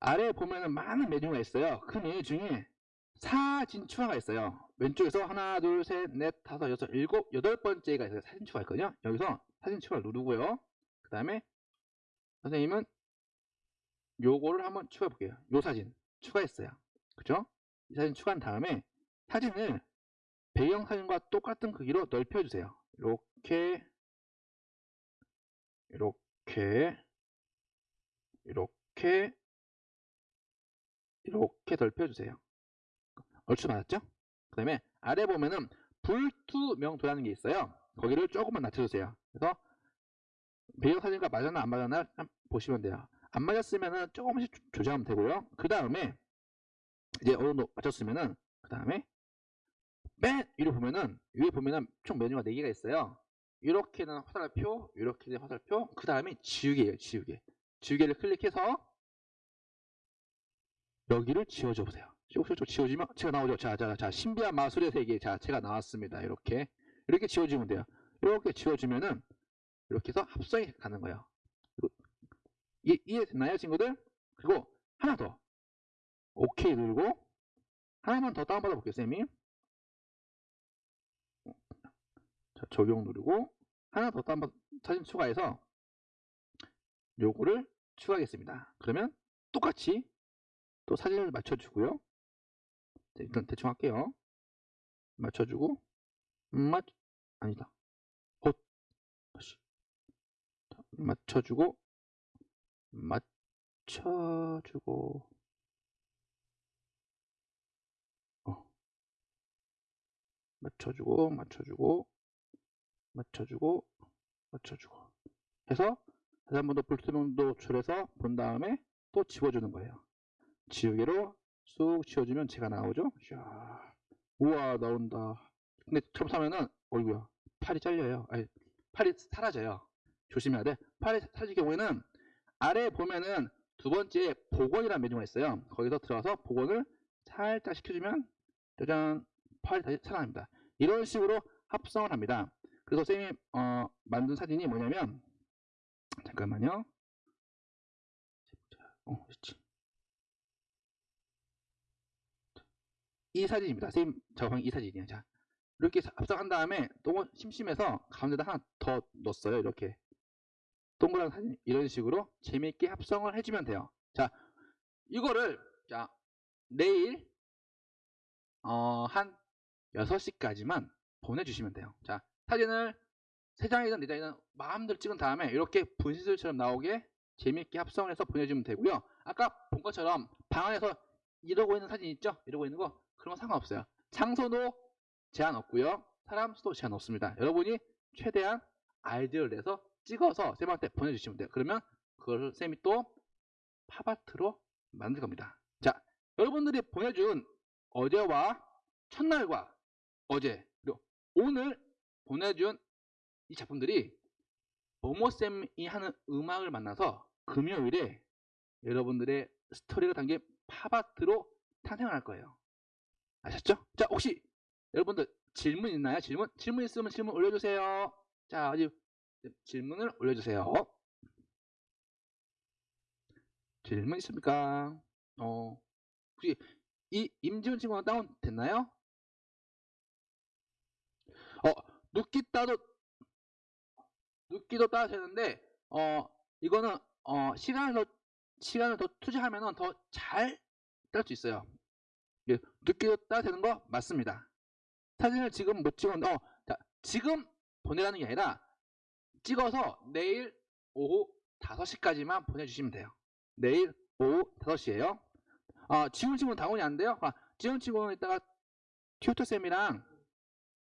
아래에 보면은 많은 메뉴가 있어요. 그 메뉴 중에 사진 추가가 있어요. 왼쪽에서 하나, 둘, 셋, 넷, 다섯, 여섯, 일곱, 여덟 번째가 있어요. 사진 추가 있거든요. 여기서 사진 추가를 누르고요. 그 다음에 선생님은 요거를 한번 추가해 볼게요. 요 사진 추가했어요. 그죠? 이 사진 추가한 다음에 사진을 배경 사진과 똑같은 크기로 넓혀주세요. 이렇게 이렇게 이렇게 이렇게 넓혀주세요. 얼추 맞았죠? 그 다음에 아래 보면은 불투명도라는 게 있어요. 거기를 조금만 낮춰주세요. 그래서 배경 사진과 맞았나 안 맞았나 보시면 돼요. 안 맞았으면은 조금씩 조- 조정하면 되고요. 그 다음에 이제 어느 정도 맞췄으면은 그 다음에 맨 위로 보면은 위에 보면은 총 메뉴가 4개가 있어요. 이렇게는 화살표, 이렇게는 화살표, 그 다음에 지우개예요. 지우개. 지우개를 클릭해서 여기를 지워줘 보세요. 쭉쭉쭉 지워지면 제가 나오죠. 자, 자, 자, 신비한 마술의 세계 자체가 나왔습니다. 이렇게 이렇게 지워주면 돼요. 이렇게 지워주면은 이렇게 해서 합성이 가는 거예요. 그리고 이, 이해됐나요, 친구들? 그리고 하나 더. 오케이 누르고 하나만 더 다운받아 볼게요, 쌤이. 자, 적용 누르고 하나 더 다운받 사진 추가해서 요거를 추가하겠습니다. 그러면 똑같이 또 사진을 맞춰주고요. 자, 일단 대충 할게요. 맞춰주고 맞 아니다. 어 다시 자, 맞춰주고 맞춰주고 어 맞춰주고 맞춰주고 맞춰주고 맞춰주고 해서 다시 한 번더 불투명도 줄여서 본 다음에 또 지워주는 거예요. 지우개로 쑥 지워주면 제가 나오죠. 샤. 우와 나온다. 근데 잘못하면은 어이구야 팔이 잘려요. 아니 팔이 사라져요. 조심해야 돼. 팔이 사라질 경우에는 아래 보면은 두 번째 복원이라는 메뉴가 있어요. 거기서 들어가서 복원을 살짝 시켜주면 짜잔 팔이 다시 살아납니다. 이런 식으로 합성을 합니다. 그래서 쌤이 어, 만든 사진이 뭐냐면 잠깐만요. 어, 그렇지. 이 사진입니다. 쌤 저방 이 사진이에요. 자, 이렇게 사- 합성한 다음에 너무 심심해서 가운데다 하나 더 넣었어요. 이렇게 동그란 사진 이런 식으로 재미있게 합성을 해주면 돼요. 자, 이거를 자 내일 어, 한 6시까지만 보내주시면 돼요. 자, 사진을 3장이든 4장이든 마음대로 찍은 다음에 이렇게 분실처럼 나오게 재미있게 합성을 해서 보내주면 되고요. 아까 본 것처럼 방 안에서 이러고 있는 사진 있죠? 이러고 있는 거 그런 거 상관없어요. 장소도 제한 없고요. 사람 수도 제한 없습니다. 여러분이 최대한 아이디어를 내서 찍어서 쌤한테 보내주시면 돼요. 그러면 그걸 쌤이 또 팝아트로 만들 겁니다. 자, 여러분들이 보내준 어제와 첫날과 어제 그리고 오늘 보내준 이 작품들이 모모쌤이 하는 음악을 만나서 금요일에 여러분들의 스토리가 담긴 팝아트로 탄생을 할 거예요. 아셨죠? 자, 혹시 여러분들 질문 있나요? 질문? 질문 있으면 질문 올려주세요. 자, 어디 질문을 올려주세요. 질문 있습니까? 어, 혹시 이 임지훈 친구는 다운 됐나요? 어, 눕기 따도 눕기도 따도 되는데 어, 이거는 어, 시간을 더 시간을 더 투자하면은 더잘 딸 수 있어요. 예, 따도 되는 거 맞습니다. 사진을 지금 못 찍었는데 어, 자, 지금 보내라는 게 아니라 찍어서 내일 오후 5시까지만 보내주시면 돼요. 내일 오후 5시에요. 아, 지훈 친구는 당원이 안 돼요? 아, 지훈 친구는 이따가 튜터쌤이랑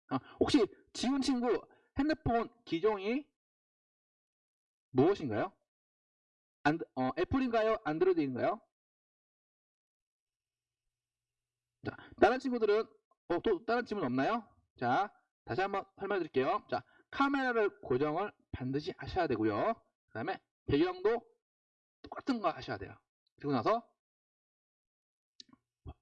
아, 혹시 지훈 친구 핸드폰 기종이 무엇인가요? 안, 어, 애플인가요? 안드로이드인가요? 자, 다른 친구들은 어, 또 다른 질문 없나요? 자, 다시 한번 설명해 드릴게요. 자, 카메라를 고정을 반드시 하셔야 되고요. 그 다음에 배경도 똑같은 거 하셔야 돼요. 그리고 나서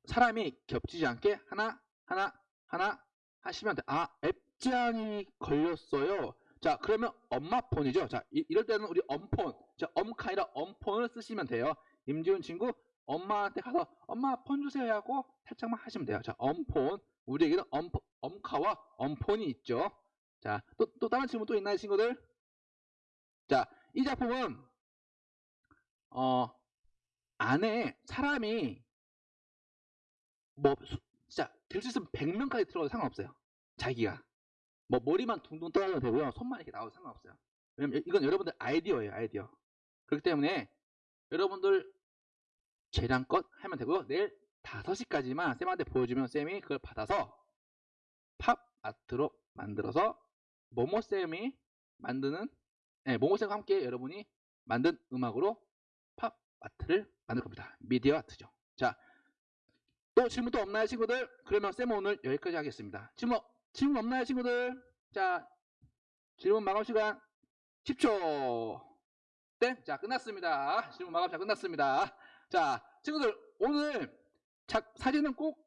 사람이 겹치지 않게 하나, 하나, 하나 하시면 돼. 아, 앱 제한이 걸렸어요. 자, 그러면 엄마 폰이죠. 자, 이, 럴 때는 우리 엄폰, 자, 엄카 아니라 엄폰을 쓰시면 돼요. 임지훈 친구, 엄마한테 가서 엄마 폰 주세요 하고 살짝만 하시면 돼요. 자, 엄폰. 우리에게는 엄, 엄카와 엄폰이 있죠. 자, 또, 또 다른 질문 또 있나요, 친구들? 자, 이 작품은, 어, 안에 사람이, 뭐, 수- 진짜, 될 수 있으면 100명까지 들어가도 상관없어요. 자기가. 뭐, 머리만 둥둥 떠다녀도 되고요. 손만 이렇게 나와도 상관없어요. 왜냐면 이건 여러분들 아이디어예요, 아이디어. 그렇기 때문에, 여러분들 재량껏 하면 되고요. 내일 5시까지만 쌤한테 보여주면 쌤이 그걸 받아서 팝 아트로 만들어서 모모쌤이 만드는 네, 모모쌤과 함께 여러분이 만든 음악으로 팝 아트를 만들 겁니다. 미디어 아트죠. 자, 또 질문 또 없나요, 친구들? 그러면 쌤 오늘 여기까지 하겠습니다. 질문, 질문 없나요, 친구들? 자, 질문 마감 시간 10초. 땡! 자, 끝났습니다. 질문 마감 시간 끝났습니다. 자, 친구들, 오늘 자, 사진은 꼭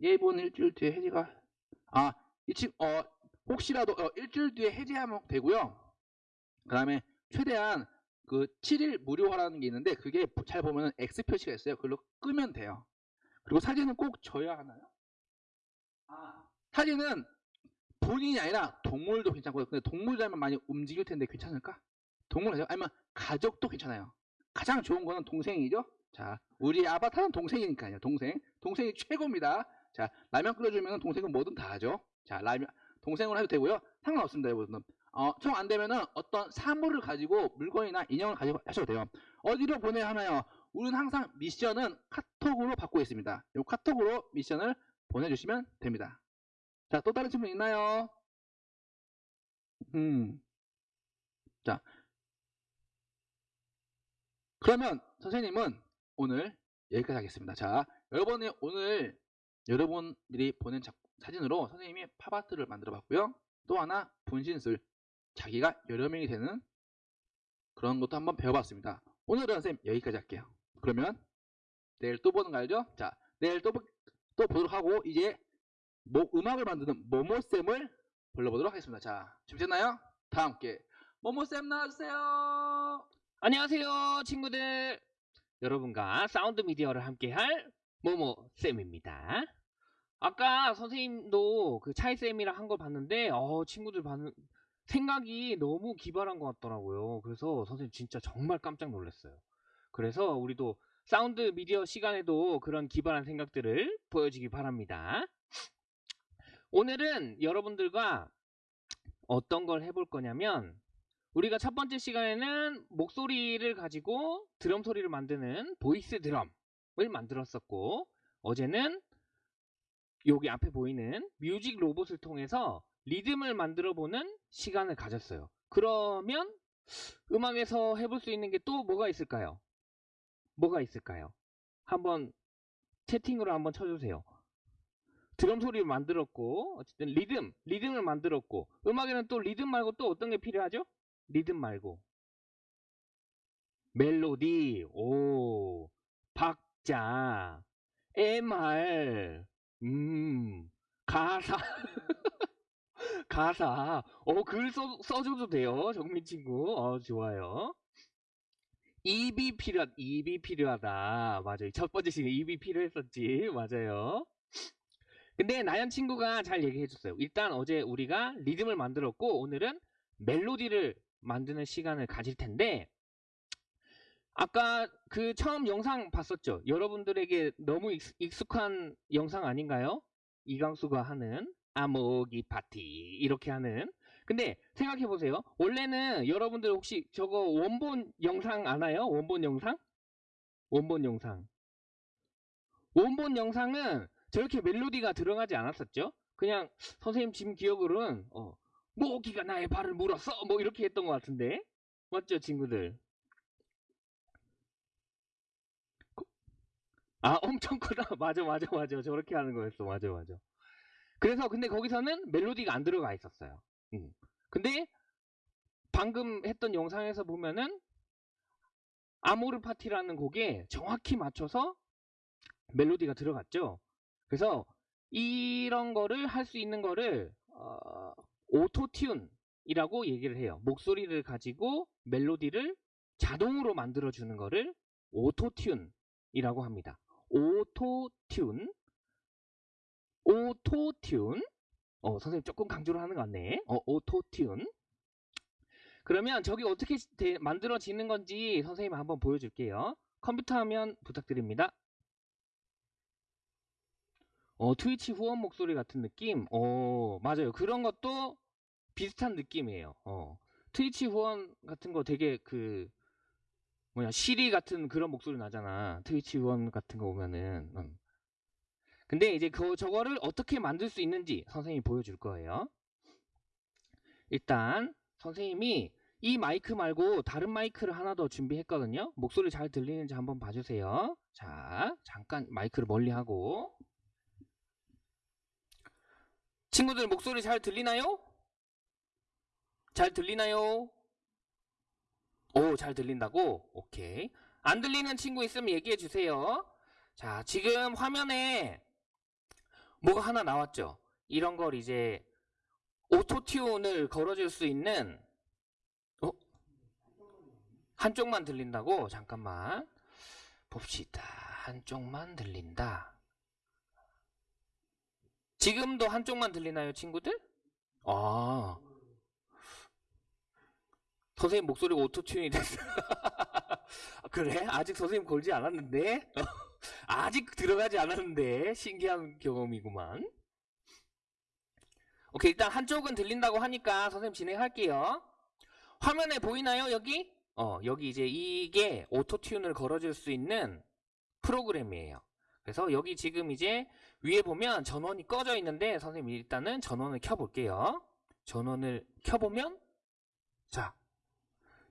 예본 일주일 뒤에 해지가 아, 이 친, 어, 혹시라도 어, 일주일 뒤에 해지하면 되고요. 그 다음에 최대한 그 7일 무료화라는 게 있는데 그게 잘 보면 X 표시가 있어요. 그걸로 끄면 돼요. 그리고 사진은 꼭 져야 하나요? 아, 사진은 본인이 아니라 동물도 괜찮고요. 근데 동물이라면 많이 움직일 텐데 괜찮을까? 동물 아니면 가족도 괜찮아요. 가장 좋은 거는 동생이죠. 자, 우리 아바타는 동생이니까요. 동생. 동생이 최고입니다. 자, 라면 끓여주면 동생은 뭐든 다 하죠. 자, 라면, 동생으로 해도 되고요. 상관없습니다, 여러분. 어, 총 안 되면은 어떤 사물을 가지고 물건이나 인형을 가지고 하셔도 돼요. 어디로 보내야 하나요? 우리는 항상 미션은 카톡으로 받고 있습니다. 이 카톡으로 미션을 보내주시면 됩니다. 자, 또 다른 질문 있나요? 음. 자. 그러면 선생님은 오늘 여기까지 하겠습니다. 자, 여러분이 오늘 여러분들이 보낸 작- 사진으로 선생님이 팝아트를 만들어 봤고요. 또 하나 분신술 자기가 여러 명이 되는 그런 것도 한번 배워봤습니다. 오늘은 선생님 여기까지 할게요. 그러면 내일 또 보는 거 알죠? 자, 내일 또, 보- 또 보도록 하고 이제 뭐 음악을 만드는 모모쌤을 불러보도록 하겠습니다. 자, 준비됐나요? 다 함께 모모쌤 나와주세요. 안녕하세요, 친구들. 여러분과 사운드 미디어를 함께할 모모 쌤입니다. 아까 선생님도 그 차이 쌤이랑 한 걸 봤는데, 어, 친구들 봤는 생각이 너무 기발한 것 같더라고요. 그래서 선생님 진짜 정말 깜짝 놀랐어요. 그래서 우리도 사운드 미디어 시간에도 그런 기발한 생각들을 보여주기 바랍니다. 오늘은 여러분들과 어떤 걸 해볼 거냐면, 우리가 첫 번째 시간에는 목소리를 가지고 드럼 소리를 만드는 voice 드럼을 만들었었고 어제는 여기 앞에 보이는 뮤직 로봇을 통해서 리듬을 만들어 보는 시간을 가졌어요. 그러면 음악에서 해볼 수 있는 게 또 뭐가 있을까요? 뭐가 있을까요? 한번 채팅으로 한번 쳐주세요. 드럼 소리를 만들었고 어쨌든 리듬, 리듬을 만들었고 음악에는 또 리듬 말고 또 어떤 게 필요하죠? 리듬 말고 멜로디 오 박자 MR 음 가사 가사 어글 써, 써줘도 돼요 정민 친구 어 좋아요 입이 필요하, 입이 필요하다. 맞아요. 첫 번째 시간 입이 필요했었지. 맞아요. 근데 나연 친구가 잘 얘기해줬어요. 일단 어제 우리가 리듬을 만들었고 오늘은 멜로디를 만드는 시간을 가질 텐데 아까 그 처음 영상 봤었죠? 여러분들에게 너무 익- 익숙한 영상 아닌가요? 이광수가 하는 아모기 파티 이렇게 하는 근데 생각해 보세요. 원래는 여러분들 혹시 저거 원본 영상 아나요? 원본 영상? 원본 영상. 원본 영상은 저렇게 멜로디가 들어가지 않았었죠? 그냥 선생님 지금 기억으로는 어, 모기가 나의 발을 물었어 뭐 이렇게 했던 것 같은데 맞죠 친구들? 그- 아 엄청 크다 맞아 맞아 맞아 저렇게 하는 거였어 맞아 맞아 그래서 근데 거기서는 멜로디가 안 들어가 있었어요 음. 근데 방금 했던 영상에서 보면은 아모르 파티라는 곡에 정확히 맞춰서 멜로디가 들어갔죠. 그래서 이런 거를 할 수 있는 거를 어, Auto-Tune이라고 얘기를 해요. 목소리를 가지고 멜로디를 자동으로 만들어 주는 거를 Auto-Tune이라고 합니다. Auto-Tune Auto-Tune 어, 선생님 조금 강조를 하는 것 같네. 어, Auto-Tune. 그러면 저기 어떻게 시- 되- 만들어지는 건지 선생님 한번 보여줄게요. 컴퓨터 화면 부탁드립니다. 어, Twitch 후원 목소리 같은 느낌? 어, 맞아요. 그런 것도 비슷한 느낌이에요. 어, Twitch 후원 같은 거 되게 그, 뭐냐, 시리 같은 그런 목소리 나잖아. 트위치 후원 같은 거 보면은. 음. 근데 이제 그 저거를 어떻게 만들 수 있는지 선생님이 보여줄 거예요. 일단 선생님이 이 마이크 말고 다른 마이크를 하나 더 준비했거든요. 목소리 잘 들리는지 한번 봐주세요. 자, 잠깐 마이크를 멀리 하고. 친구들 목소리 잘 들리나요? 잘 들리나요? 오, 잘 들린다고? 오케이. 안 들리는 친구 있으면 얘기해 주세요. 자, 지금 화면에 뭐가 하나 나왔죠? 이런 걸 이제 오토튠을 걸어줄 수 있는 어? 한쪽만 들린다고? 잠깐만 봅시다. 한쪽만 들린다. 지금도 한쪽만 들리나요, 친구들? 아. 선생님 목소리가 오토튠이 됐어. 아, 그래? 아직 선생님 걸지 않았는데? 아직 들어가지 않았는데? 신기한 경험이구만. 오케이, 일단 한쪽은 들린다고 하니까 선생님 진행할게요. 화면에 보이나요, 여기? 어, 여기 이제 이게 오토튠을 걸어줄 수 있는 프로그램이에요. 그래서 여기 지금 이제 위에 보면 전원이 꺼져 있는데 선생님 일단은 전원을 켜볼게요. 전원을 켜보면 자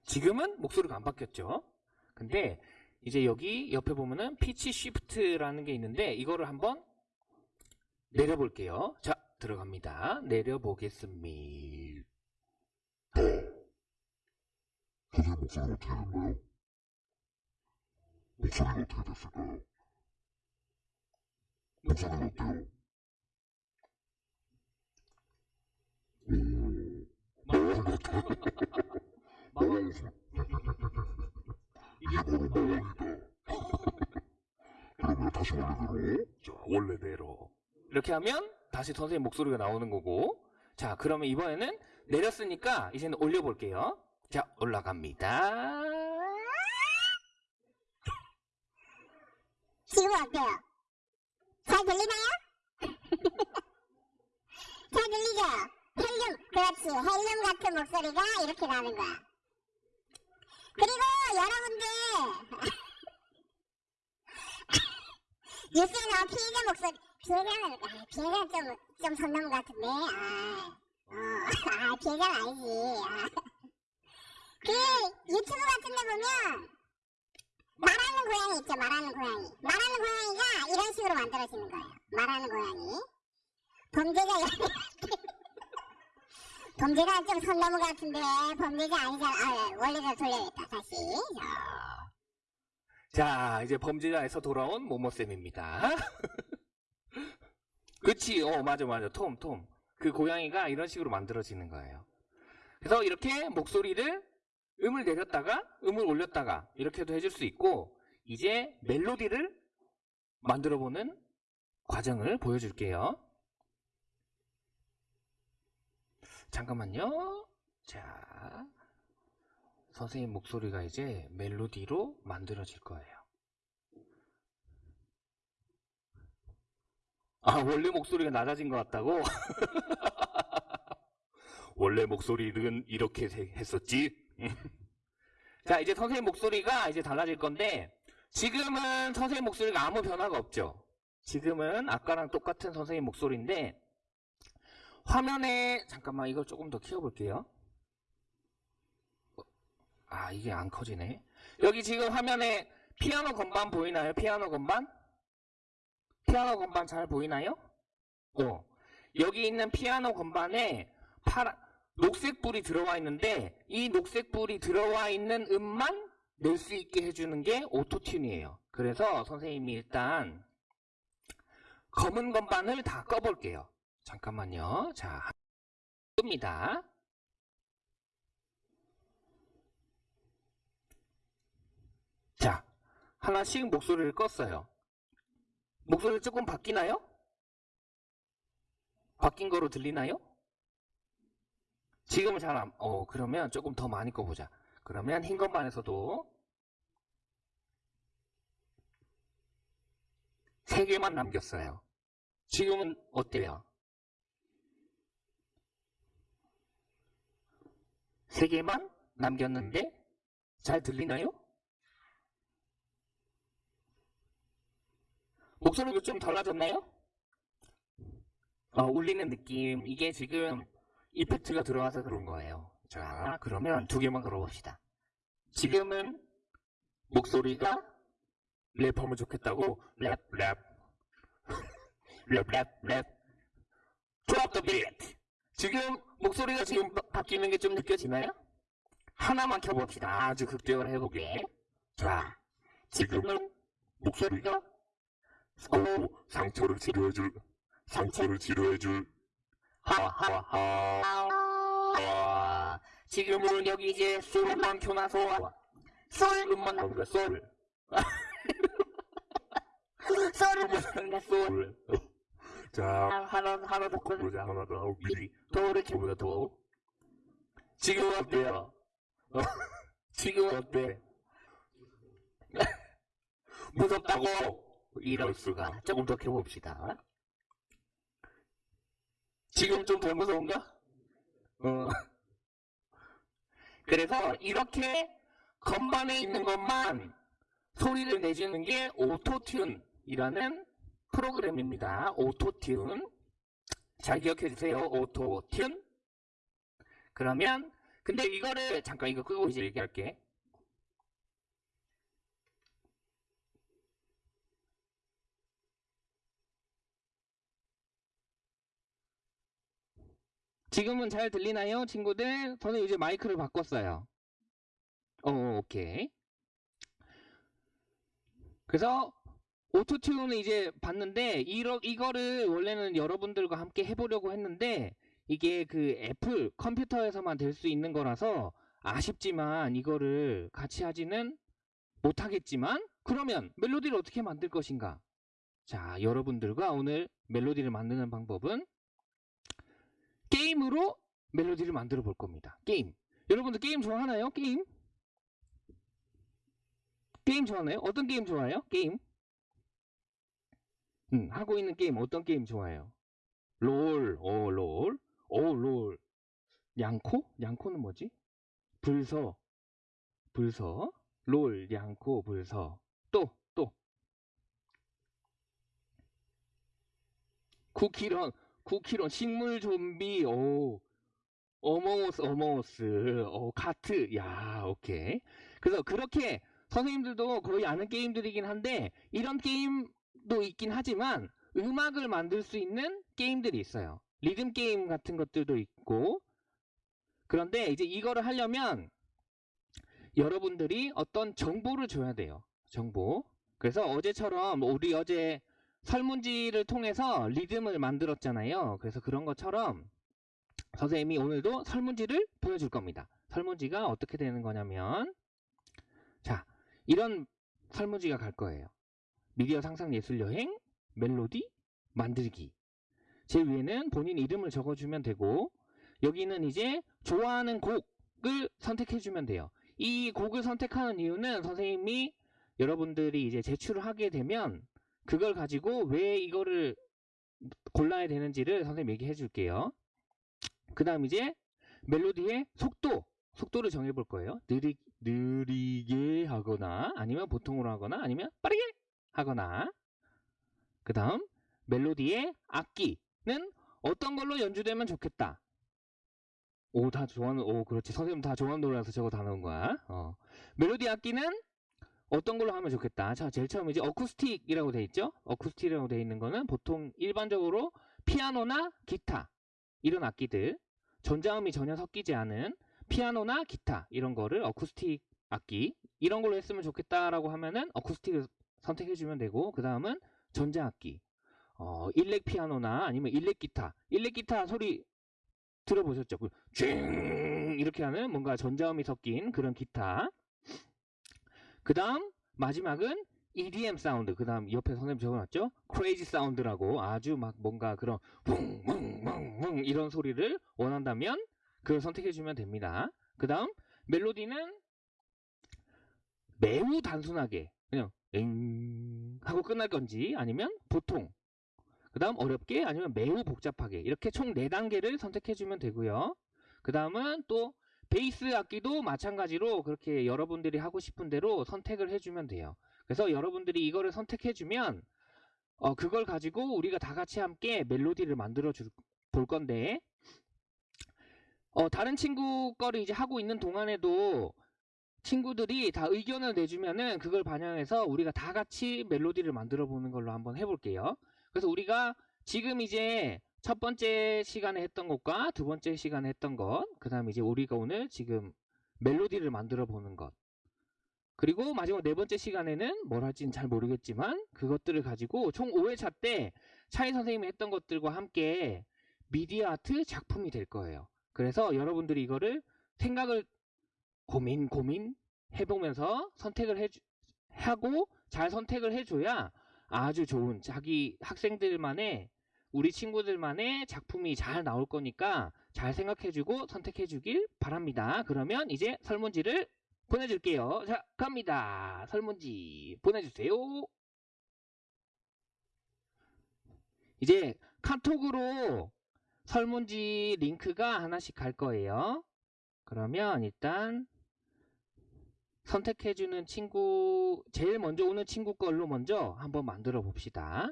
지금은 목소리가 안 바뀌었죠. 근데 이제 여기 옆에 보면은 피치 쉬프트라는 게 있는데 이거를 한번 내려볼게요. 자 들어갑니다. 내려보겠습니다. 선생님 목소리 어떻게 됐나요? 목소리가 어떻게 됐을까요? 목소리가 어때요? 오, 마왕 같아. 웃음. 이게 바로 마왕이다. 그러면 다시 원래대로. 자, 원래대로. 이렇게 하면 다시 선생님 목소리가 나오는 거고 자 그러면 이번에는 내렸으니까 이제는 올려볼게요. 자 올라갑니다. 지금 어때요? 잘 들리나요? 잘 들리죠? 헬륨, 그렇지. 헬륨 같은 목소리가 이렇게 나는 거야. 그리고 여러분들, 뉴스에 나온 피해자 목소리, 피해자는, 아, 피해자는 좀, 좀선 넘은 것 같은데, 아, 어, 아, 피해자는 아니지. 아. 그, 유튜브 같은 데 보면, 말하는 고양이 있죠, 말하는 고양이. 말하는 고양이가 이런 식으로 만들어지는 거예요. 말하는 고양이. 범죄자, 범죄가 좀 선 넘은 것 같은데, 범죄자 아니잖아. 아, 원래대로 돌려야겠다, 다시. 자, 자 이제 범죄자에서 돌아온 모모쌤입니다. 그치 어 맞아 맞아 톰 톰. 그 고양이가 이런 식으로 만들어지는 거예요. 그래서 이렇게 목소리를 음을 내렸다가 음을 올렸다가 이렇게도 해줄 수 있고 이제 멜로디를 만들어보는 과정을 보여줄게요. 잠깐만요. 자, 선생님 목소리가 이제 멜로디로 만들어질 거예요. 아, 원래 목소리가 낮아진 것 같다고? 원래 목소리는 이렇게 세- 했었지? 자, 이제 선생님 목소리가 이제 달라질 건데, 지금은 선생님 목소리가 아무 변화가 없죠? 지금은 아까랑 똑같은 선생님 목소리인데, 화면에, 잠깐만, 이걸 조금 더 키워볼게요. 어, 아, 이게 안 커지네. 여기 지금 화면에 피아노 건반 보이나요? 피아노 건반? 피아노 건반 잘 보이나요? 어. 여기 있는 피아노 건반에 파란, 녹색 불이 들어와 있는데 이 녹색 불이 들어와 있는 음만 낼 수 있게 해주는 게 오토튠이에요. 그래서 선생님이 일단 검은 건반을 다 꺼볼게요. 잠깐만요. 자, 끕니다. 자, 하나씩 목소리를 껐어요. 목소리 조금 바뀌나요? 바뀐 거로 들리나요? 지금은 잘 안, 어, 그러면 조금 더 많이 꺼보자. 그러면 흰 건반에서도 세 개만 남겼어요. 지금은 어때요? 세 개만 남겼는데 잘 들리나요? 목소리가 좀 달라졌나요? 어, 울리는 느낌. 이게 지금 effect가 들어와서 그런 거예요. 자, 그러면 두 개만 걸어봅시다. 지금은 목소리가 랩하면 좋겠다고 랩, 랩, 랩, 랩, 랩. Drop the beat. 지금 목소리가 지금 바- 바뀌는 게 좀 느껴지나요? 하나만 켜봅시다. 아주 극대화를 해보게. 자, 지금은 목소리가 어, 상처를 치료해줄, 상처를 치료해줄, 하하하. 지금은 여기 이제 솔만 켜놔서 솔 음만 나오니까 솔. 솔을 부르니까 솔. 자, 하나 하나 더. 보자, 하나 더, 미리, 도를 켜보자 도. 지금 어때요? 어, 지금 어때? 무섭다고 이럴 수가. 조금 더 켜봅시다. 지금 좀더 무서운가? 어. 그래서 이렇게 건반에 있는 것만 소리를 내주는 게 Auto-Tune이라는 프로그램입니다. Auto-Tune. 잘 기억해 주세요. Auto-Tune. 그러면 근데 이거를 잠깐 이거 끄고 이제 얘기할게. 지금은 잘 들리나요, 친구들? 저는 이제 마이크를 바꿨어요. 어, 오케이. 그래서 오토튠을 이제 봤는데 이러, 이거를 원래는 여러분들과 함께 해보려고 했는데 이게 그 애플 컴퓨터에서만 될 수 있는 거라서 아쉽지만 이거를 같이 하지는 못하겠지만 그러면 멜로디를 어떻게 만들 것인가? 자, 여러분들과 오늘 멜로디를 만드는 방법은 게임으로 멜로디를 만들어 볼 겁니다. 게임. 여러분들 게임 좋아하나요? 게임? 게임 좋아하나요? 어떤 게임 좋아해요? 게임? 음, 하고 있는 게임 어떤 게임 좋아해요? 롤, 오, 롤, 오, 롤. 냥코? 냥코는 뭐지? 불서, 불서, 롤, 냥코, 불서. 또, 또. 쿠키런, 쿠키런, 식물 좀비, 오. 어머우스, 어머우스, 오, 카트, 야, 오케이. 그래서 그렇게 선생님들도 거의 아는 게임들이긴 한데, 이런 게임도 있긴 하지만, 음악을 만들 수 있는 게임들이 있어요. 리듬 게임 같은 것들도 있고, 그런데 이제 이거를 하려면, 여러분들이 어떤 정보를 줘야 돼요. 정보. 그래서 어제처럼, 우리 어제 설문지를 통해서 리듬을 만들었잖아요. 그래서 그런 것처럼 선생님이 오늘도 설문지를 보여줄 겁니다. 설문지가 어떻게 되는 거냐면 자 이런 설문지가 갈 거예요. 미디어 상상 예술 여행, 멜로디, 만들기. 제일 위에는 본인 이름을 적어주면 되고 여기는 이제 좋아하는 곡을 선택해주면 돼요. 이 곡을 선택하는 이유는 선생님이 여러분들이 이제 제출을 하게 되면 그걸 가지고 왜 이거를 골라야 되는지를 선생님 얘기해 줄게요. 그 다음 이제 멜로디의 속도, 속도를 정해 볼 거예요. 느리, 느리게 하거나 아니면 보통으로 하거나 아니면 빠르게 하거나 그 다음 멜로디의 악기 는 어떤 걸로 연주되면 좋겠다. 오, 다 좋아하는, 오, 그렇지. 선생님 다 좋아하는 노래라서 저거 다 넣은 거야. 어. 멜로디 악기는 어떤 걸로 하면 좋겠다. 자, 제일 처음 이제 어쿠스틱이라고 돼 있죠? 어쿠스틱이라고 돼 있는 거는 보통 일반적으로 피아노나 기타 이런 악기들 전자음이 전혀 섞이지 않은 피아노나 기타 이런 거를 어쿠스틱 악기 이런 걸로 했으면 좋겠다라고 하면은 어쿠스틱을 선택해 주면 되고 그 다음은 전자악기 어, 일렉 피아노나 아니면 일렉 기타. 일렉 기타 소리 들어보셨죠? 그쥐 이렇게 하는 뭔가 전자음이 섞인 그런 기타. 그 다음 마지막은 EDM 사운드. 그 다음 옆에 선생님 적어놨죠? crazy sound라고 아주 막 뭔가 그런 웅웅웅웅 이런 소리를 원한다면 그걸 선택해주면 됩니다. 그 다음 멜로디는 매우 단순하게 그냥 엥 하고 끝날 건지 아니면 보통 그 다음 어렵게 아니면 매우 복잡하게 이렇게 총 4단계를 선택해주면 되고요 그 다음은 또 베이스 악기도 마찬가지로 그렇게 여러분들이 하고 싶은 대로 선택을 해주면 돼요 그래서 여러분들이 이거를 선택해주면 어, 그걸 가지고 우리가 다 같이 함께 멜로디를 만들어 줄, 볼 건데 어, 다른 친구 거를 이제 하고 있는 동안에도 친구들이 다 의견을 내주면은 그걸 반영해서 우리가 다 같이 멜로디를 만들어 보는 걸로 한번 해볼게요. 그래서 우리가 지금 이제 첫 번째 시간에 했던 것과 두 번째 시간에 했던 것, 그 다음에 이제 우리가 오늘 지금 멜로디를 만들어 보는 것, 그리고 마지막 네 번째 시간에는 뭘 할지는 잘 모르겠지만 그것들을 가지고 총 5회차 때 차이 선생님이 했던 것들과 함께 미디어 아트 작품이 될 거예요. 그래서 여러분들이 이거를 생각을 고민 고민 해보면서 선택을 해 하고 잘 선택을 해줘야 아주 좋은 자기 학생들만의 우리 친구들만의 작품이 잘 나올 거니까 잘 생각해주고 선택해주길 바랍니다. 그러면 이제 설문지를 보내줄게요. 자, 갑니다. 설문지 보내주세요. 이제 카톡으로 설문지 링크가 하나씩 갈 거예요. 그러면 일단 선택해주는 친구, 제일 먼저 오는 친구 걸로 먼저 한번 만들어 봅시다.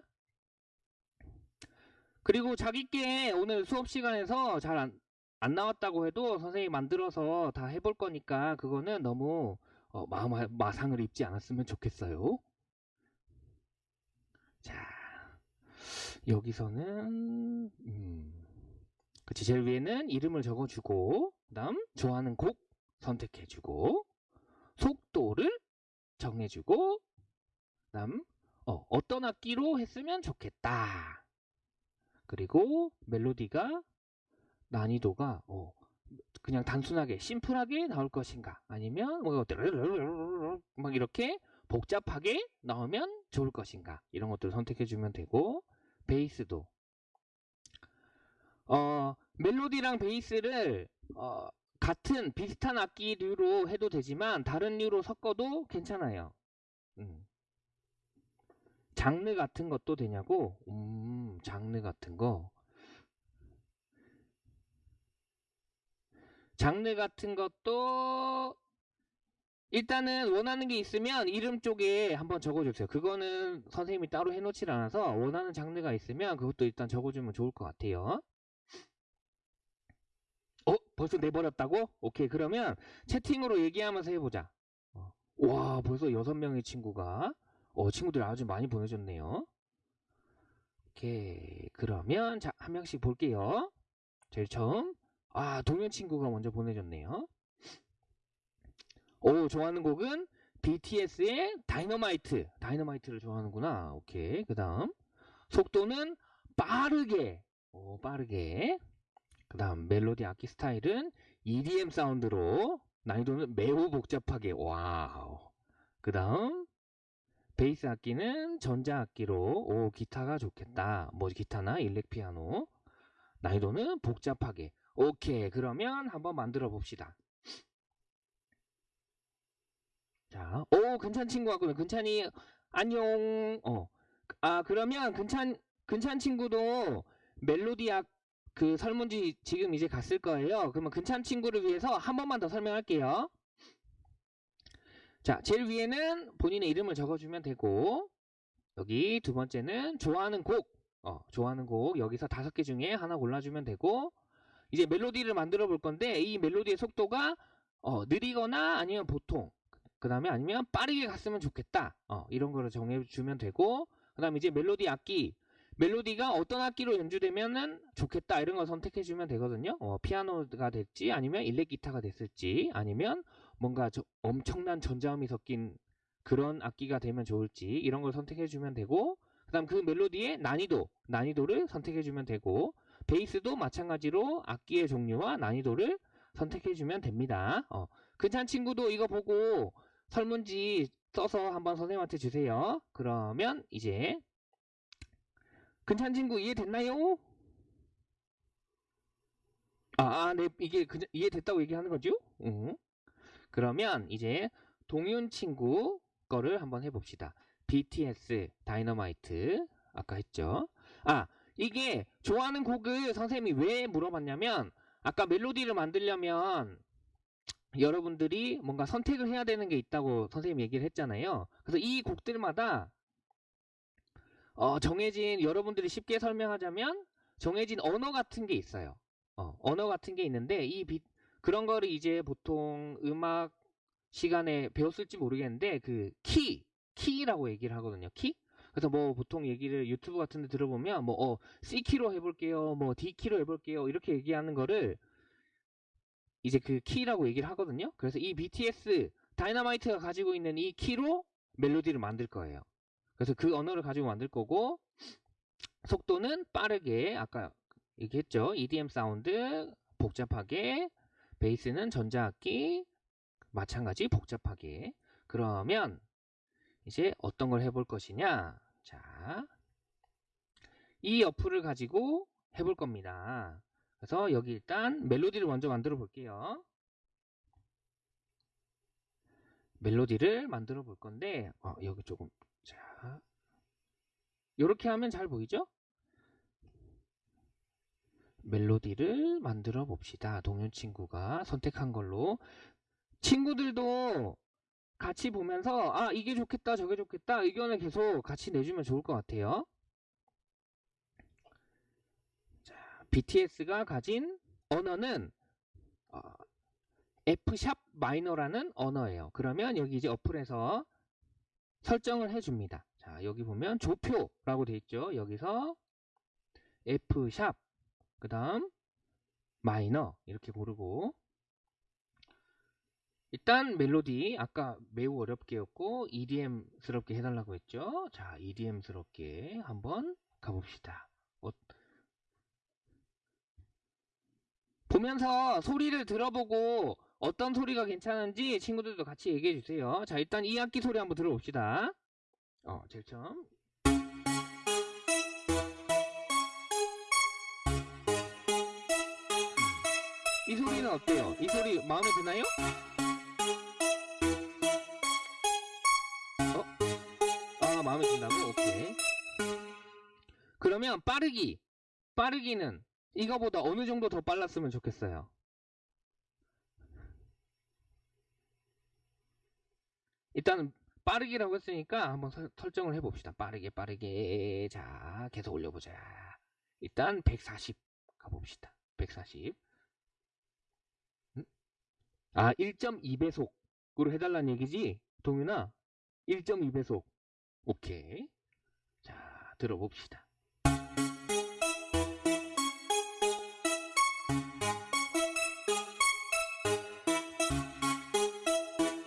그리고 자기께 오늘 수업 시간에서 잘 안, 안 나왔다고 해도 선생님이 만들어서 다 해볼 거니까 그거는 너무 어, 마음, 마상을 입지 않았으면 좋겠어요. 자, 여기서는, 음, 그치, 제일 위에는 이름을 적어주고, 그 다음, 좋아하는 곡 선택해주고, 속도를 정해주고, 그 다음, 어, 어떤 악기로 했으면 좋겠다. 그리고 멜로디가 난이도가 어, 그냥 단순하게 심플하게 나올 것인가? 아니면 뭐 막 이렇게 복잡하게 나오면 좋을 것인가? 이런 것들을 선택해 주면 되고 베이스도. 어 멜로디랑 베이스를 어, 같은 비슷한 악기류로 해도 되지만 다른 류로 섞어도 괜찮아요 음. 장르 같은 것도 되냐고 음 장르 같은 거 장르 같은 것도 일단은 원하는 게 있으면 이름 쪽에 한번 적어주세요. 그거는 선생님이 따로 해놓질 않아서 원하는 장르가 있으면 그것도 일단 적어주면 좋을 것 같아요. 어? 벌써 내버렸다고? 오케이 그러면 채팅으로 얘기하면서 해보자. 어. 와 벌써 여섯 명의 친구가 어 친구들 아주 많이 보내줬네요. 오케이 그러면 자 한 명씩 볼게요. 제일 처음 아, 동현 친구가 먼저 보내줬네요. 오, 좋아하는 곡은 BTS의 다이너마이트. 다이너마이트를 좋아하는구나. 오케이. 그 다음. 속도는 빠르게. 오, 빠르게. 그 다음 멜로디 악기 스타일은 EDM 사운드로 난이도는 매우 복잡하게. wow. 그 다음 베이스 악기는 전자 악기로. 오 기타가 좋겠다. 뭐 기타나 일렉 피아노. 난이도는 복잡하게. 오케이. 그러면 한번 만들어 봅시다. 자 오 근찬 친구 같구나 근찬이 안녕. 어 아 그러면 근찬 근찬 친구도 멜로디 악 그 설문지 지금 이제 갔을 거예요. 그러면 근찬 친구를 위해서 한 번만 더 설명할게요. 자, 제일 위에는 본인의 이름을 적어주면 되고 여기 두 번째는 좋아하는 곡, 어, 좋아하는 곡 여기서 다섯 개 중에 하나 골라주면 되고 이제 멜로디를 만들어 볼 건데 이 멜로디의 속도가 어, 느리거나 아니면 보통 그 다음에 아니면 빠르게 갔으면 좋겠다 어, 이런 거를 정해주면 되고 그 다음에 이제 멜로디 악기 멜로디가 어떤 악기로 연주되면은 좋겠다 이런 걸 선택해 주면 되거든요. 어, 피아노가 될지 아니면 일렉 기타가 됐을지 아니면 뭔가 저- 엄청난 전자음이 섞인 그런 악기가 되면 좋을지 이런 걸 선택해 주면 되고 그다음 그 멜로디의 난이도 난이도를 선택해 주면 되고 베이스도 마찬가지로 악기의 종류와 난이도를 선택해 주면 됩니다. 어, 근찬 친구도 이거 보고 설문지 써서 한번 선생님한테 주세요. 그러면 이제 근찬 친구 이해됐나요? 아, 아, 네, 이게 그, 이해됐다고 얘기하는 거죠? 응. 그러면 이제 동윤 친구 거를 한번 해봅시다. BTS 다이너마이트 아까 했죠? 아, 이게 좋아하는 곡을 선생님이 왜 물어봤냐면 아까 멜로디를 만들려면 여러분들이 뭔가 선택을 해야 되는 게 있다고 선생님이 얘기를 했잖아요. 그래서 이 곡들마다 어, 정해진 여러분들이 쉽게 설명하자면 정해진 언어 같은 게 있어요. 어, 언어 같은 게 있는데 이 비, 그런 거를 이제 보통 음악 시간에 배웠을지 모르겠는데 그 키, 키라고 얘기를 하거든요. 키? 그래서 뭐 보통 얘기를 유튜브 같은 데 들어보면 뭐 어, C 키로 해 볼게요. 뭐 D 키로 해 볼게요. 이렇게 얘기하는 거를 이제 그 키라고 얘기를 하거든요. 그래서 이 BTS 다이너마이트가 가지고 있는 이 키로 멜로디를 만들 거예요. 그래서 그 언어를 가지고 만들 거고 속도는 빠르게 아까 얘기했죠. EDM 사운드 복잡하게 베이스는 전자악기 마찬가지 복잡하게 그러면 이제 어떤 걸 해볼 것이냐 자, 이 어플을 가지고 해볼 겁니다. 그래서 여기 일단 멜로디를 먼저 만들어 볼게요. 멜로디를 만들어 볼 건데 어, 여기 조금 자 이렇게 하면 잘 보이죠? 멜로디를 만들어 봅시다. 동현 친구가 선택한 걸로 친구들도 같이 보면서 아 이게 좋겠다 저게 좋겠다 의견을 계속 같이 내주면 좋을 것 같아요. 자, BTS가 가진 언어는 어, F샵 마이너라는 언어예요. 그러면 여기 이제 어플에서 설정을 해줍니다. 자 여기 보면 조표라고 돼 있죠. 여기서 F샵 그 다음 마이너 이렇게 고르고 일단 멜로디 아까 매우 어렵게였고 EDM스럽게 해달라고 했죠. 자 EDM스럽게 한번 가봅시다. 어, 보면서 소리를 들어보고 어떤 소리가 괜찮은지 친구들도 같이 얘기해 주세요. 자 일단 이 악기 소리 한번 들어봅시다. 어 제일 처음 이 소리는 어때요? 이 소리 마음에 드나요? 어? 아 마음에 든다고? 오케이 그러면 빠르기 빠르기는 이거보다 어느 정도 더 빨랐으면 좋겠어요 일단은 빠르기라고 했으니까 한번 설, 설정을 해봅시다 빠르게 빠르게 자 계속 올려보자 일단 140 가봅시다 140 아, 1.2배속으로 해달라는 얘기지? 동윤아, 1.2배속. 오케이. 자, 들어봅시다.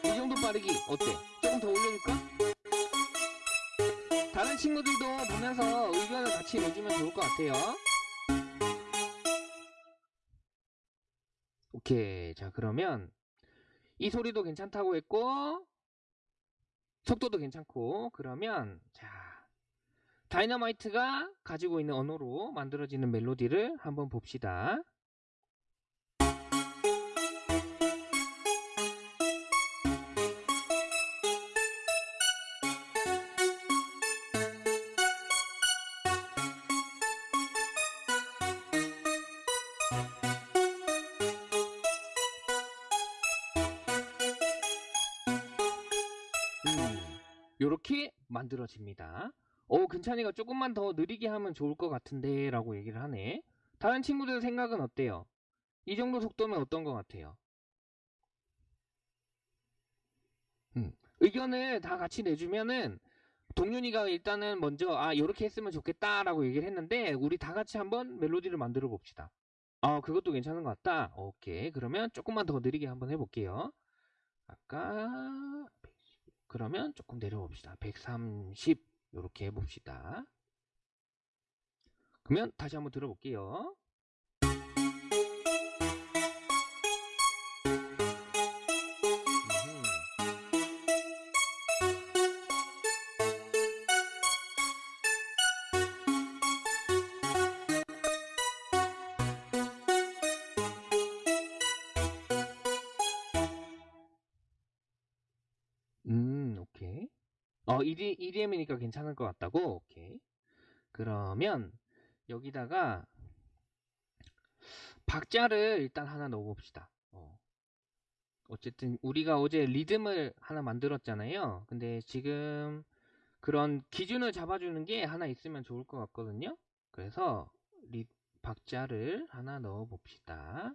이 정도 빠르기 어때? 친구들도 보면서 의견을 같이 내주면 좋을 것 같아요. 오케이. 자, 그러면 이 소리도 괜찮다고 했고 속도도 괜찮고 그러면 자 다이너마이트가 가지고 있는 언어로 만들어지는 멜로디를 한번 봅시다. 만들어집니다. 어, 근찬이가 조금만 더 느리게 하면 좋을 것 같은데 라고 얘기를 하네. 다른 친구들 생각은 어때요? 이 정도 속도면 어떤 것 같아요? 음, 의견을 다 같이 내주면은 동윤이가 일단은 먼저 아 요렇게 했으면 좋겠다라고 얘기를 했는데 우리 다 같이 한번 멜로디를 만들어 봅시다. 아 그것도 괜찮은 것 같다. 오케이 그러면 조금만 더 느리게 한번 해볼게요. 아까 110, 그러면 조금 내려봅시다. 130 이렇게 해봅시다. 그러면 다시 한번 들어볼게요. 어, ED, EDM이니까 괜찮을 것 같다고? 오케이. 그러면 여기다가 박자를 일단 하나 넣어봅시다. 어. 어쨌든 우리가 어제 리듬을 하나 만들었잖아요. 근데 지금 그런 기준을 잡아주는 게 하나 있으면 좋을 것 같거든요. 그래서 리, 박자를 하나 넣어봅시다.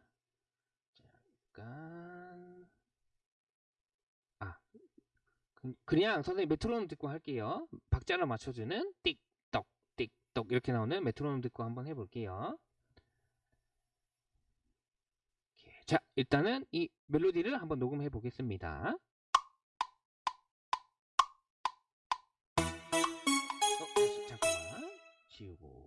잠깐. 아, 그- 그냥 선생님 메트로놈 듣고 할게요. 박자를 맞춰주는 띡떡 띡떡 이렇게 나오는 메트로놈 듣고 한번 해볼게요. 자, 일단은 이 멜로디를 한번 녹음해 보겠습니다. 어, 잠깐만 지우고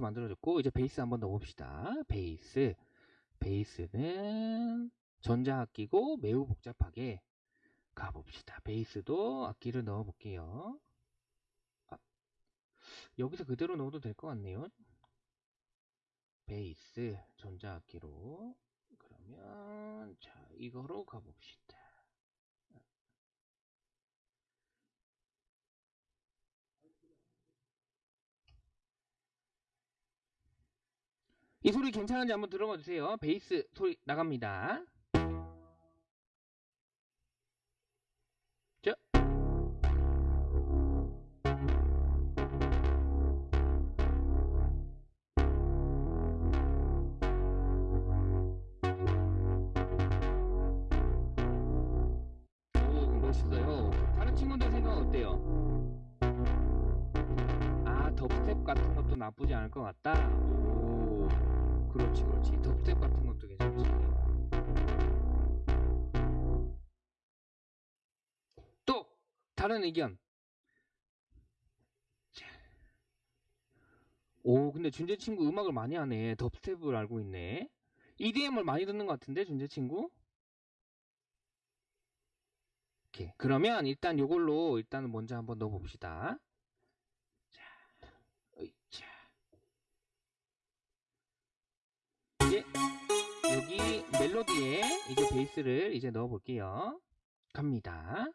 이렇게 만들어졌고 이제 베이스 한번 넣어봅시다. 베이스, 베이스는 전자악기고 매우 복잡하게 가봅시다. 베이스도 악기를 넣어볼게요. 아, 여기서 그대로 넣어도 될 것 같네요. 베이스 전자악기로 그러면 자 이거로 가봅시다. 이 소리 괜찮은지 한번 들어봐 주세요. 베이스 소리 나갑니다. 자. 오, 멋있어요. 다른 친구들 생각은 어때요? 아, 덥스텝 같은 것도 나쁘지 않을 것 같다. 오, 그렇지, 그렇지. 덥스텝 같은 것도 괜찮지. 또 다른 의견. 자. 오, 근데 준재 친구 음악을 많이 하네. 덥스텝을 알고 있네. EDM을 많이 듣는 것 같은데 준재 친구? 오케이. 그러면 일단 요걸로 일단 먼저 한번 넣어 봅시다. 여기 멜로디에 이제 베이스를 이제 넣어 볼게요 갑니다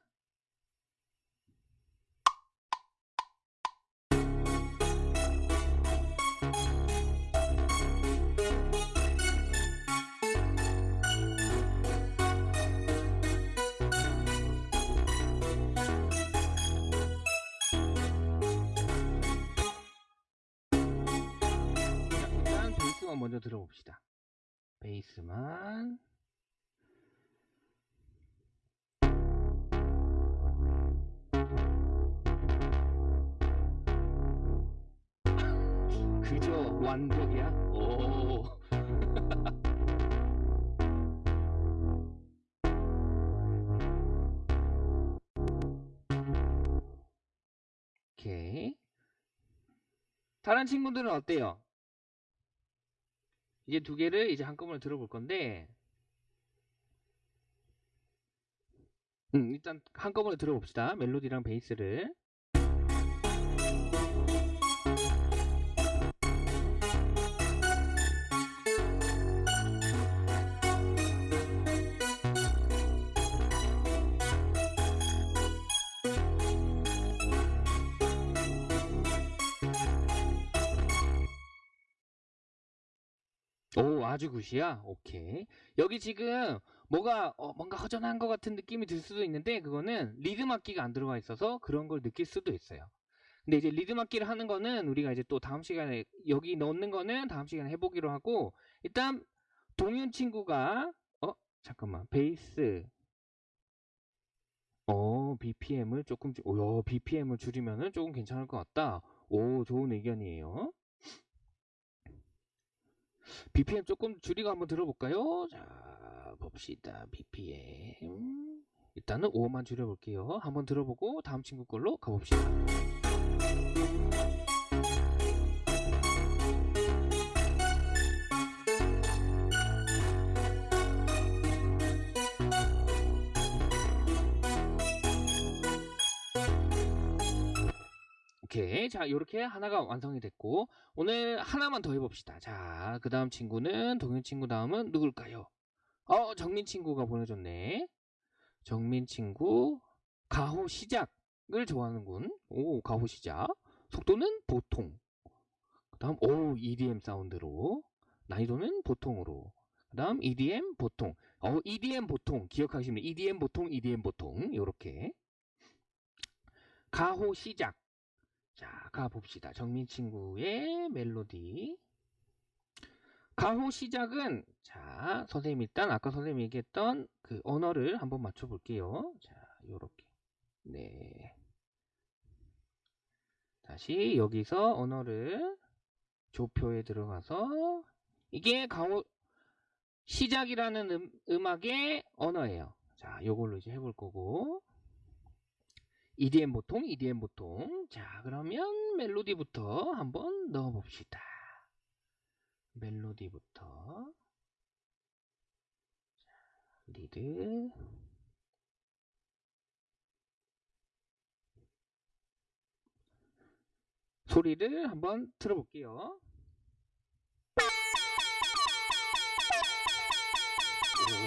먼저 들어봅시다. 베이스만. 그저 완벽이야? 오. 오케이. 다른 친구들은 어때요? 이제 두 개를 이제 한꺼번에 들어볼 건데, 음, 일단 한꺼번에 들어봅시다. 멜로디랑 베이스를. 아주 굿이야. 오케이. 여기 지금 뭐가 어, 뭔가 허전한 것 같은 느낌이 들 수도 있는데 그거는 리듬 악기가 안 들어가 있어서 그런 걸 느낄 수도 있어요. 근데 이제 리듬 악기를 하는 거는 우리가 이제 또 다음 시간에 여기 넣는 거는 다음 시간에 해보기로 하고 일단 동윤 친구가 어 잠깐만 베이스 어 BPM을 조금 줄- 오, BPM을 줄이면은 조금 괜찮을 것 같다. 오 좋은 의견이에요. BPM 조금 줄이고 한번 들어볼까요? 자, 봅시다. BPM. 일단은 5만 줄여볼게요. 한번 들어보고 다음 친구 걸로 가봅시다. 오케이. 자, 요렇게 하나가 완성이 됐고, 오늘 하나만 더 해봅시다. 자, 그 다음 친구는, 동현 친구 다음은 누굴까요? 어, 정민 친구가 보내줬네. 정민 친구, 가호 시작을 좋아하는군. 오, 가호 시작. 속도는 보통. 그 다음, 오, EDM 사운드로. 난이도는 보통으로. 그 다음, EDM 보통. 어, EDM 보통. 기억하시면 EDM 보통, EDM 보통. 요렇게. 가호 시작. 자, 가봅시다. 정민 친구의 멜로디. 가호 시작은, 자, 선생님 일단 아까 선생님이 얘기했던 그 언어를 한번 맞춰볼게요. 자, 요렇게. 네. 다시 여기서 언어를 조표에 들어가서 이게 가호 시작이라는 음, 음악의 언어예요. 자, 요걸로 이제 해볼 거고. EDM 보통, EDM 보통. 자, 그러면 멜로디부터 한번 넣어봅시다. 멜로디부터. 자, 리드. 소리를 한번 들어볼게요. 오.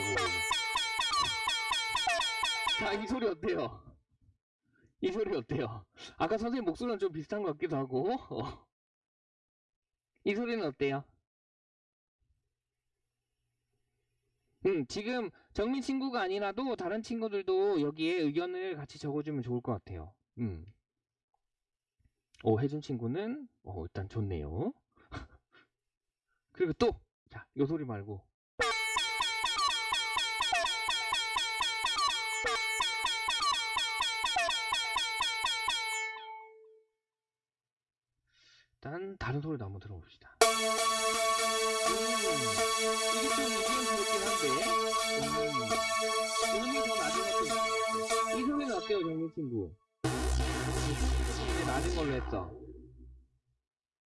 자, 이 소리 어때요? 이 소리 어때요? 아까 선생님 목소리랑 좀 비슷한 것 같기도 하고. 어. 이 소리는 어때요? 음, 지금 정민 친구가 아니라도 다른 친구들도 여기에 의견을 같이 적어주면 좋을 것 같아요. 음. 오, 혜준 친구는, 어, 일단 좋네요. 그리고 또, 자, 요 소리 말고. 일단 다른 소리도 한번 들어봅시다. 음, 이게 좀 EDM스럽긴 한데, 음, 음이 더 낮은 것도 있어요. 이 소리는 어때요, 정민 친구? 이제 낮은 걸로 했어.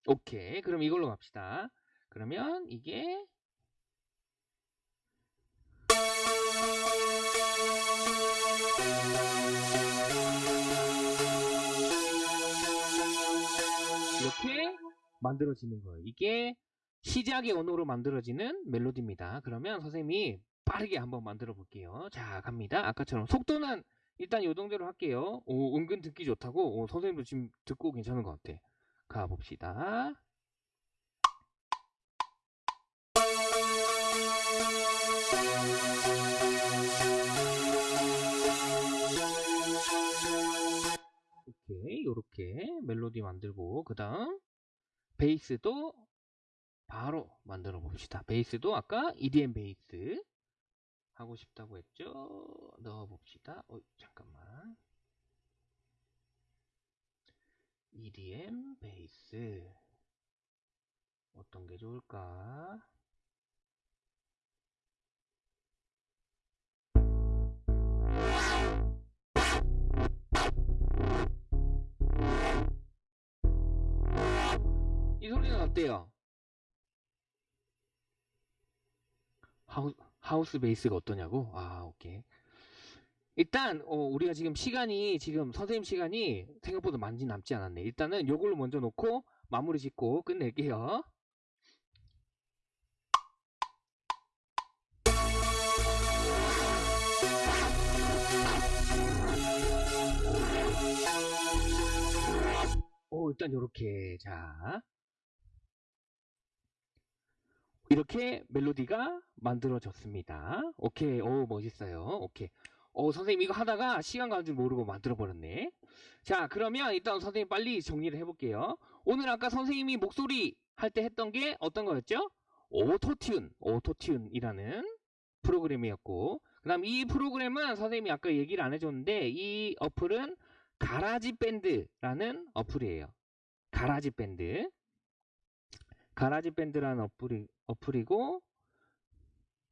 오케이, 그럼 이걸로 갑시다. 그러면 이게 만들어지는 거예요. 이게 시작의 언어로 만들어지는 멜로디입니다. 그러면 선생님이 빠르게 한번 만들어 볼게요. 자, 갑니다. 아까처럼 속도는 일단 요 정도로 할게요. 오, 은근 듣기 좋다고. 오, 선생님도 지금 듣고 괜찮은 것 같아. 가 봅시다. 오케이, 요렇게 멜로디 만들고 그 다음 베이스도 바로 만들어 봅시다. 베이스도 아까 EDM 베이스 하고 싶다고 했죠? 넣어 봅시다. 어, 잠깐만. EDM 베이스 어떤 게 좋을까? 어때요? 하우, 하우스 베이스가 어떠냐고? 아, 오케이. 일단, 어, 우리가 지금 시간이, 지금 선생님 시간이 생각보다 많이 남지 않았네. 일단은 요걸로 먼저 놓고 마무리 짓고 끝낼게요. 오, 일단 요렇게, 자. 이렇게 멜로디가 만들어졌습니다. 오케이, 오, 멋있어요. 오케이. 오, 선생님 이거 하다가 시간 가는 줄 모르고 만들어버렸네. 자, 그러면 일단 선생님 빨리 정리를 해볼게요. 오늘 아까 선생님이 목소리 할 때 했던 게 어떤 거였죠? 오토튠, 오토튠이라는 프로그램이었고, 그 다음 이 프로그램은 선생님이 아까 얘기를 안 해줬는데, 이 어플은 가라지 밴드라는 어플이에요. 가라지 밴드. 가라지 밴드라는 어플이, 어플이고,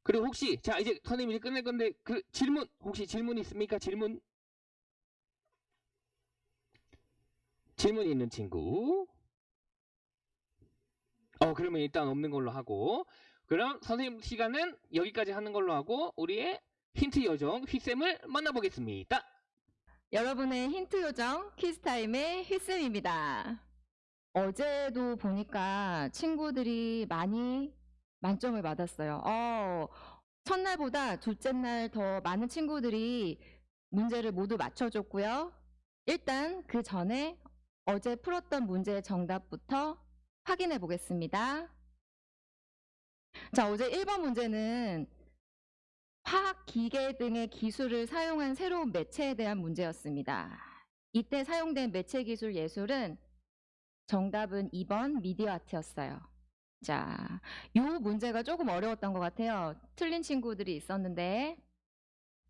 그리고 혹시, 자, 이제 선생님이 끝낼 건데, 그 질문, 혹시 질문 있습니까? 질문? 질문 있는 친구. 어, 그러면 일단 없는 걸로 하고, 그럼 선생님 시간은 여기까지 하는 걸로 하고, 우리의 힌트 요정 휘쌤을 만나보겠습니다. 여러분의 힌트 요정 퀴즈타임의 휘쌤입니다. 어제도 보니까 친구들이 많이 만점을 받았어요. 어, 첫날보다 둘째 날 더 많은 친구들이 문제를 모두 맞춰줬고요. 일단 그 전에 어제 풀었던 문제의 정답부터 확인해 보겠습니다. 자, 어제 1번 문제는 화학 기계 등의 기술을 사용한 새로운 매체에 대한 문제였습니다. 이때 사용된 매체 기술 예술은 정답은 2번 미디어 아트였어요. 자, 요 문제가 조금 어려웠던 것 같아요. 틀린 친구들이 있었는데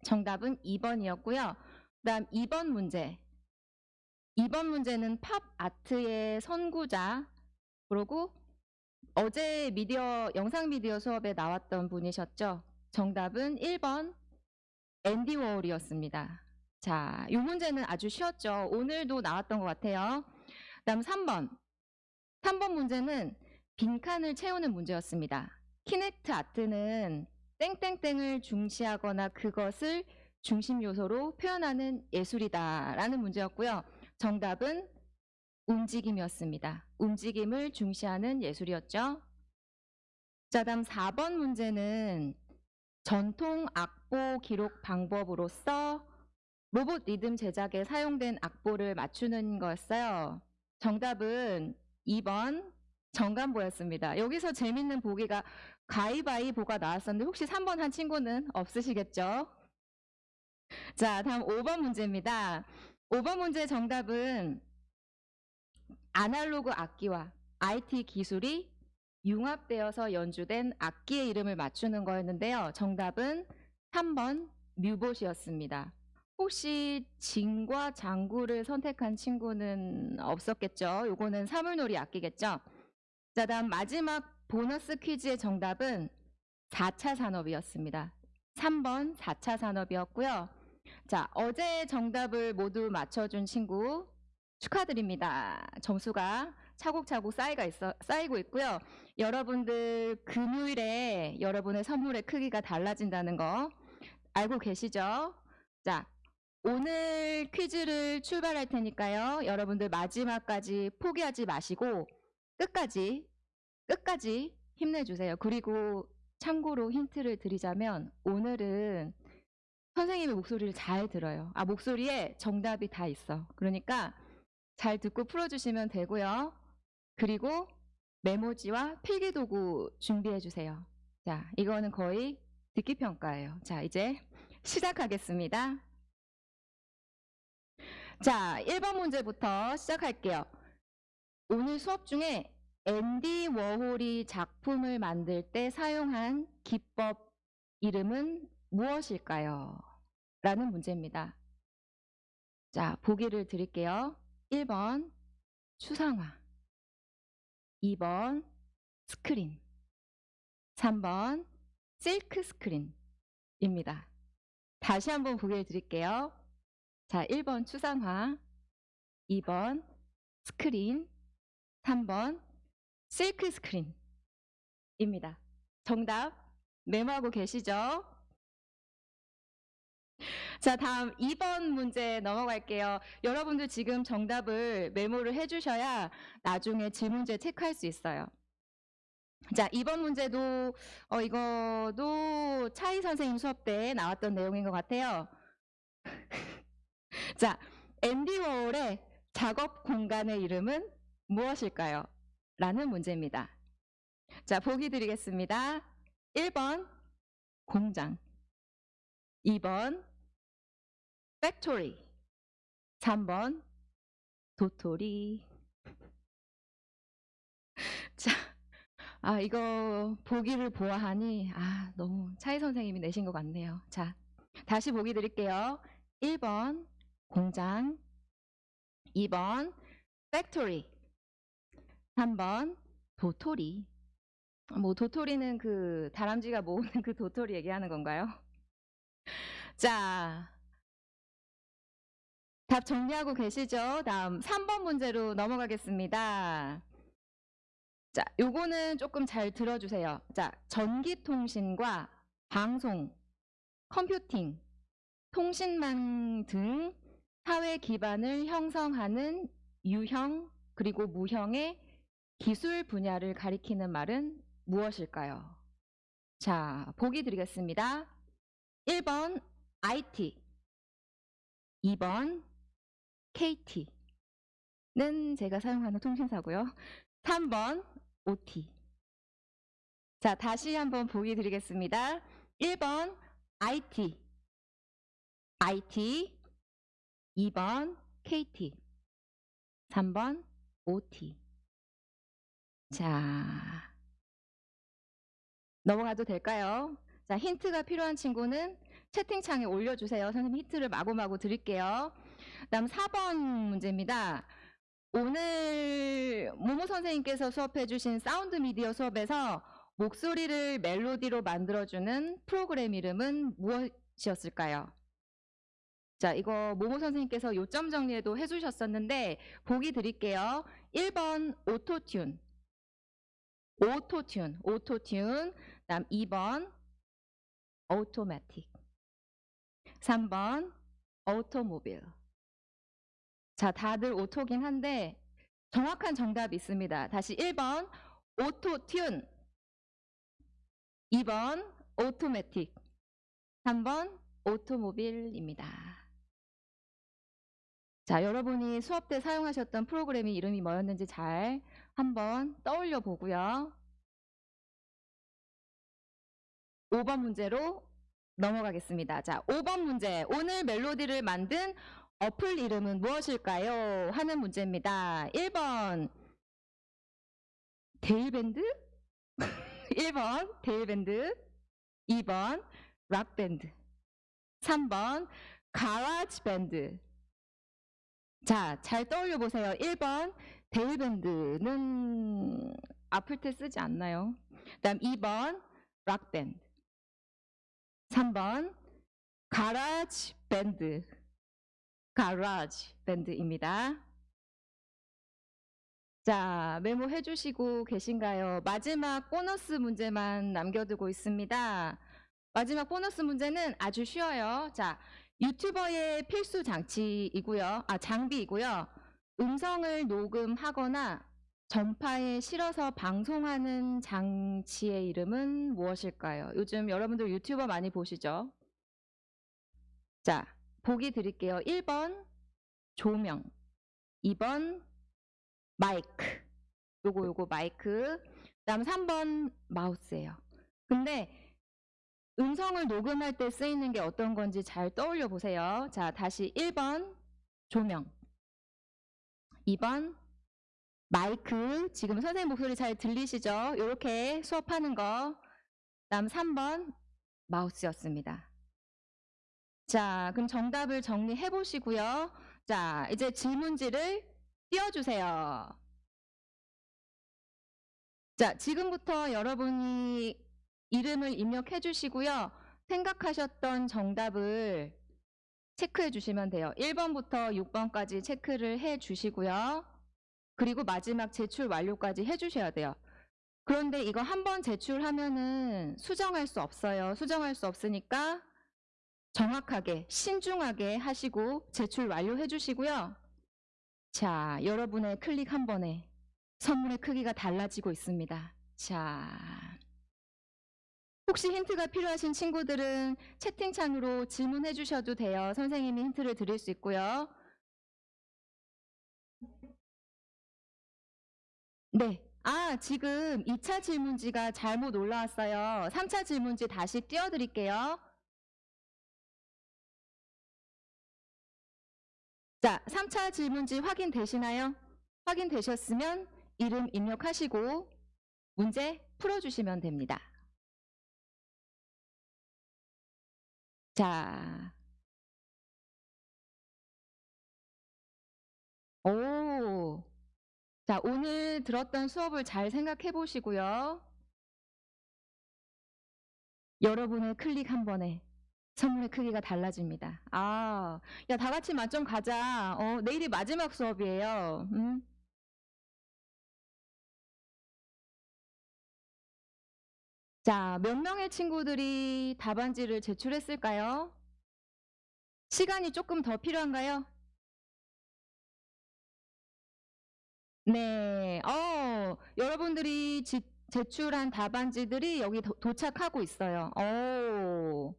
정답은 2번이었고요. 그 다음 2번 문제. 2번 문제는 팝 아트의 선구자 그리고 어제 미디어 영상 미디어 수업에 나왔던 분이셨죠. 정답은 1번 앤디 워홀이었습니다. 자, 이 문제는 아주 쉬웠죠. 오늘도 나왔던 것 같아요. 다음 3번. 3번 문제는 빈칸을 채우는 문제였습니다. 키넥트 아트는 땡땡땡을 중시하거나 그것을 중심 요소로 표현하는 예술이다 라는 문제였고요. 정답은 움직임이었습니다. 움직임을 중시하는 예술이었죠. 자, 다음 4번 문제는 전통 악보 기록 방법으로서 로봇 리듬 제작에 사용된 악보를 맞추는 거였어요. 정답은 2번 정관보였습니다. 여기서 재밌는 보기가 가위바위보가 나왔었는데 혹시 3번 한 친구는 없으시겠죠? 자, 다음 5번 문제입니다. 5번 문제 정답은 아날로그 악기와 IT 기술이 융합되어서 연주된 악기의 이름을 맞추는 거였는데요. 정답은 3번 뮤봇이었습니다. 혹시 진과 장구를 선택한 친구는 없었겠죠? 요거는 사물놀이 악기겠죠? 자, 다음 마지막 보너스 퀴즈의 정답은 4차 산업이었습니다. 3번 4차 산업이었고요. 자, 어제 정답을 모두 맞춰준 친구 축하드립니다. 점수가 차곡차곡 쌓이가 있어, 쌓이고 있고요. 여러분들 금요일에 여러분의 선물의 크기가 달라진다는 거 알고 계시죠? 자, 오늘 퀴즈를 출발할 테니까요. 여러분들 마지막까지 포기하지 마시고 끝까지 끝까지 힘내주세요. 그리고 참고로 힌트를 드리자면 오늘은 선생님의 목소리를 잘 들어요. 아 목소리에 정답이 다 있어. 그러니까 잘 듣고 풀어주시면 되고요. 그리고 메모지와 필기도구 준비해 주세요. 자, 이거는 거의 듣기 평가예요. 자, 이제 시작하겠습니다. 자, 1번 문제부터 시작할게요. 오늘 수업 중에 앤디 워홀이 작품을 만들 때 사용한 기법 이름은 무엇일까요? 라는 문제입니다. 자, 보기를 드릴게요. 1번 추상화 2번 스크린 3번 실크 스크린입니다. 다시 한번 보기를 드릴게요. 자, 1번 추상화 2번 스크린 3번 실크 스크린입니다. 정답 메모하고 계시죠? 자, 다음 2번 문제 넘어갈게요. 여러분들 지금 정답을 메모를 해주셔야 나중에 질문지에 체크할 수 있어요. 자, 2번 문제도, 어, 이거도 차이 선생님 수업 때 나왔던 내용인 것 같아요. 자, 앤디 워홀의 작업 공간의 이름은 무엇일까요? 라는 문제입니다. 자, 보기 드리겠습니다. 1번, 공장. 2번, factory. 3번, 도토리. 자, 아, 이거 보기를 보아하니, 아, 너무 차이 선생님이 내신 것 같네요. 자, 다시 보기 드릴게요. 1번, 공장. 2번, factory. 3번, 도토리. 뭐, 도토리는 그, 다람쥐가 모으는 그 도토리 얘기하는 건가요? 자, 답 정리하고 계시죠? 다음 3번 문제로 넘어가겠습니다. 자, 요거는 조금 잘 들어주세요. 자, 전기통신과 방송, 컴퓨팅, 통신망 등 사회 기반을 형성하는 유형 그리고 무형의 기술 분야를 가리키는 말은 무엇일까요? 자, 보기 드리겠습니다. 1번 IT, 2번 KT는 제가 사용하는 통신사고요. 3번 OT. 자, 다시 한번 보기 드리겠습니다. 1번 IT, IT, 2번 KT, 3번 OT. 자, 넘어가도 될까요? 자, 힌트가 필요한 친구는 채팅창에 올려주세요. 선생님 힌트를 마구마구 드릴게요. 다음 4번 문제입니다. 오늘 모모 선생님께서 수업해 주신 사운드 미디어 수업에서 목소리를 멜로디로 만들어주는 프로그램 이름은 무엇이었을까요? 자, 이거 모모 선생님께서 요점 정리에도 해주셨었는데 보기 드릴게요. 1번 오토튠, 오토튠, 오토튠. 다음 2번 automatic, 3번 automobile. 자, 다들 auto긴 한데 정확한 정답이 있습니다. 다시 1번 오토튠, 2번 automatic, 3번 automobile입니다. 자, 여러분이 수업 때 사용하셨던 프로그램이 이름이 뭐였는지 잘 한번 떠올려 보고요. 5번 문제로 넘어가겠습니다. 자, 5번 문제. 오늘 멜로디를 만든 어플 이름은 무엇일까요? 하는 문제입니다. 1번 데일밴드 1번 데일밴드 2번 락밴드 3번 GarageBand 자, 잘 떠올려 보세요. 1번 데일밴드는 아플 때 쓰지 않나요? 그다음 2번 락밴드 3번 GarageBand GarageBand입니다. 자, 메모해 주시고 계신가요? 마지막 보너스 문제만 남겨두고 있습니다. 마지막 보너스 문제는 아주 쉬워요. 자, 유튜버의 필수 장치이고요. 아, 장비이고요. 음성을 녹음하거나 전파에 실어서 방송하는 장치의 이름은 무엇일까요? 요즘 여러분들 유튜버 많이 보시죠? 자, 보기 드릴게요. 1번 조명, 2번 마이크. 요거 요거 마이크. 그 다음 3번 마우스예요. 근데 음성을 녹음할 때 쓰이는 게 어떤 건지 잘 떠올려 보세요. 자, 다시 1번 조명. 2번 마이크, 지금 선생님 목소리 잘 들리시죠? 이렇게 수업하는 거. 다음 3번 마우스였습니다. 자, 그럼 정답을 정리해 보시고요. 자, 이제 질문지를 띄워주세요. 자, 지금부터 여러분이 이름을 입력해 주시고요. 생각하셨던 정답을 체크해 주시면 돼요. 1번부터 6번까지 체크를 해 주시고요. 그리고 마지막 제출 완료까지 해 주셔야 돼요. 그런데 이거 한 번 제출하면은 수정할 수 없어요. 수정할 수 없으니까 정확하게, 신중하게 하시고 제출 완료해 주시고요. 자, 여러분의 클릭 한 번에 선물의 크기가 달라지고 있습니다. 자. 혹시 힌트가 필요하신 친구들은 채팅창으로 질문해 주셔도 돼요. 선생님이 힌트를 드릴 수 있고요. 네. 아, 지금 2차 질문지가 잘못 올라왔어요. 3차 질문지 다시 띄워드릴게요. 자, 3차 질문지 확인되시나요? 확인되셨으면 이름 입력하시고 문제 풀어주시면 됩니다. 자. 오. 자, 오늘 들었던 수업을 잘 생각해 보시고요. 여러분의 클릭 한 번에 선물의 크기가 달라집니다. 아, 야, 다 같이 만점 가자. 어, 내일이 마지막 수업이에요. 음. 자, 몇 명의 친구들이 답안지를 제출했을까요? 시간이 조금 더 필요한가요? 네, 어, 여러분들이 지- 제출한 답안지들이 여기 도, 도착하고 있어요. 오,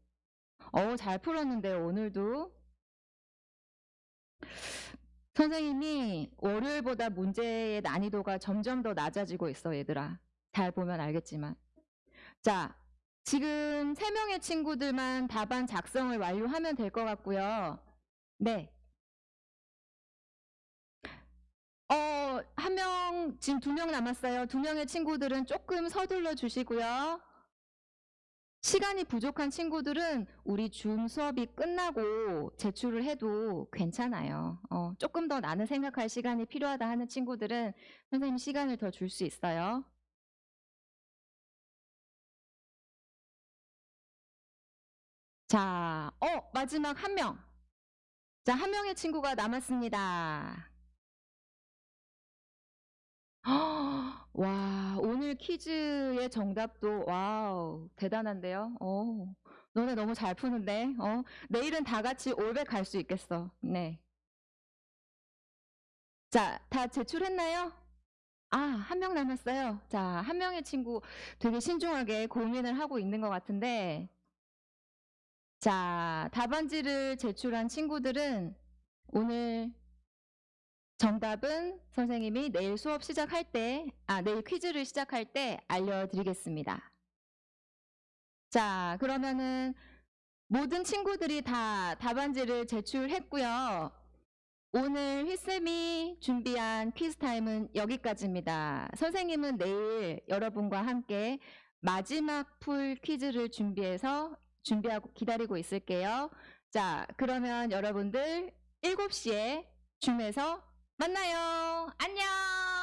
어, 잘 풀었는데요, 오늘도. 선생님이 월요일보다 문제의 난이도가 점점 더 낮아지고 있어, 얘들아. 잘 보면 알겠지만. 자, 지금 세 명의 친구들만 답안 작성을 완료하면 될 것 같고요. 네. 어, 한 명, 지금 두 명 남았어요. 두 명의 친구들은 조금 서둘러 주시고요. 시간이 부족한 친구들은 우리 줌 수업이 끝나고 제출을 해도 괜찮아요. 어, 조금 더 나는 생각할 시간이 필요하다 하는 친구들은 선생님 시간을 더 줄 수 있어요. 자, 어, 마지막 한 명. 자, 한 명의 친구가 남았습니다. 와, 오늘 퀴즈의 정답도, wow, 대단한데요? 어, 너네 너무 잘 푸는데? 어, 내일은 다 같이 올백 갈 수 있겠어. 네. 자, 다 제출했나요? 아, 한 명 남았어요. 자, 한 명의 친구 되게 신중하게 고민을 하고 있는 것 같은데, 자, 답안지를 제출한 친구들은 오늘 정답은 선생님이 내일 수업 시작할 때, 아, 내일 퀴즈를 시작할 때 알려드리겠습니다. 자, 그러면은 모든 친구들이 다 답안지를 제출했고요. 오늘 휘쌤이 준비한 퀴즈 타임은 여기까지입니다. 선생님은 내일 여러분과 함께 마지막 풀 퀴즈를 준비해서 준비하고 기다리고 있을게요. 자, 그러면 여러분들 7시에 줌에서 만나요. 안녕!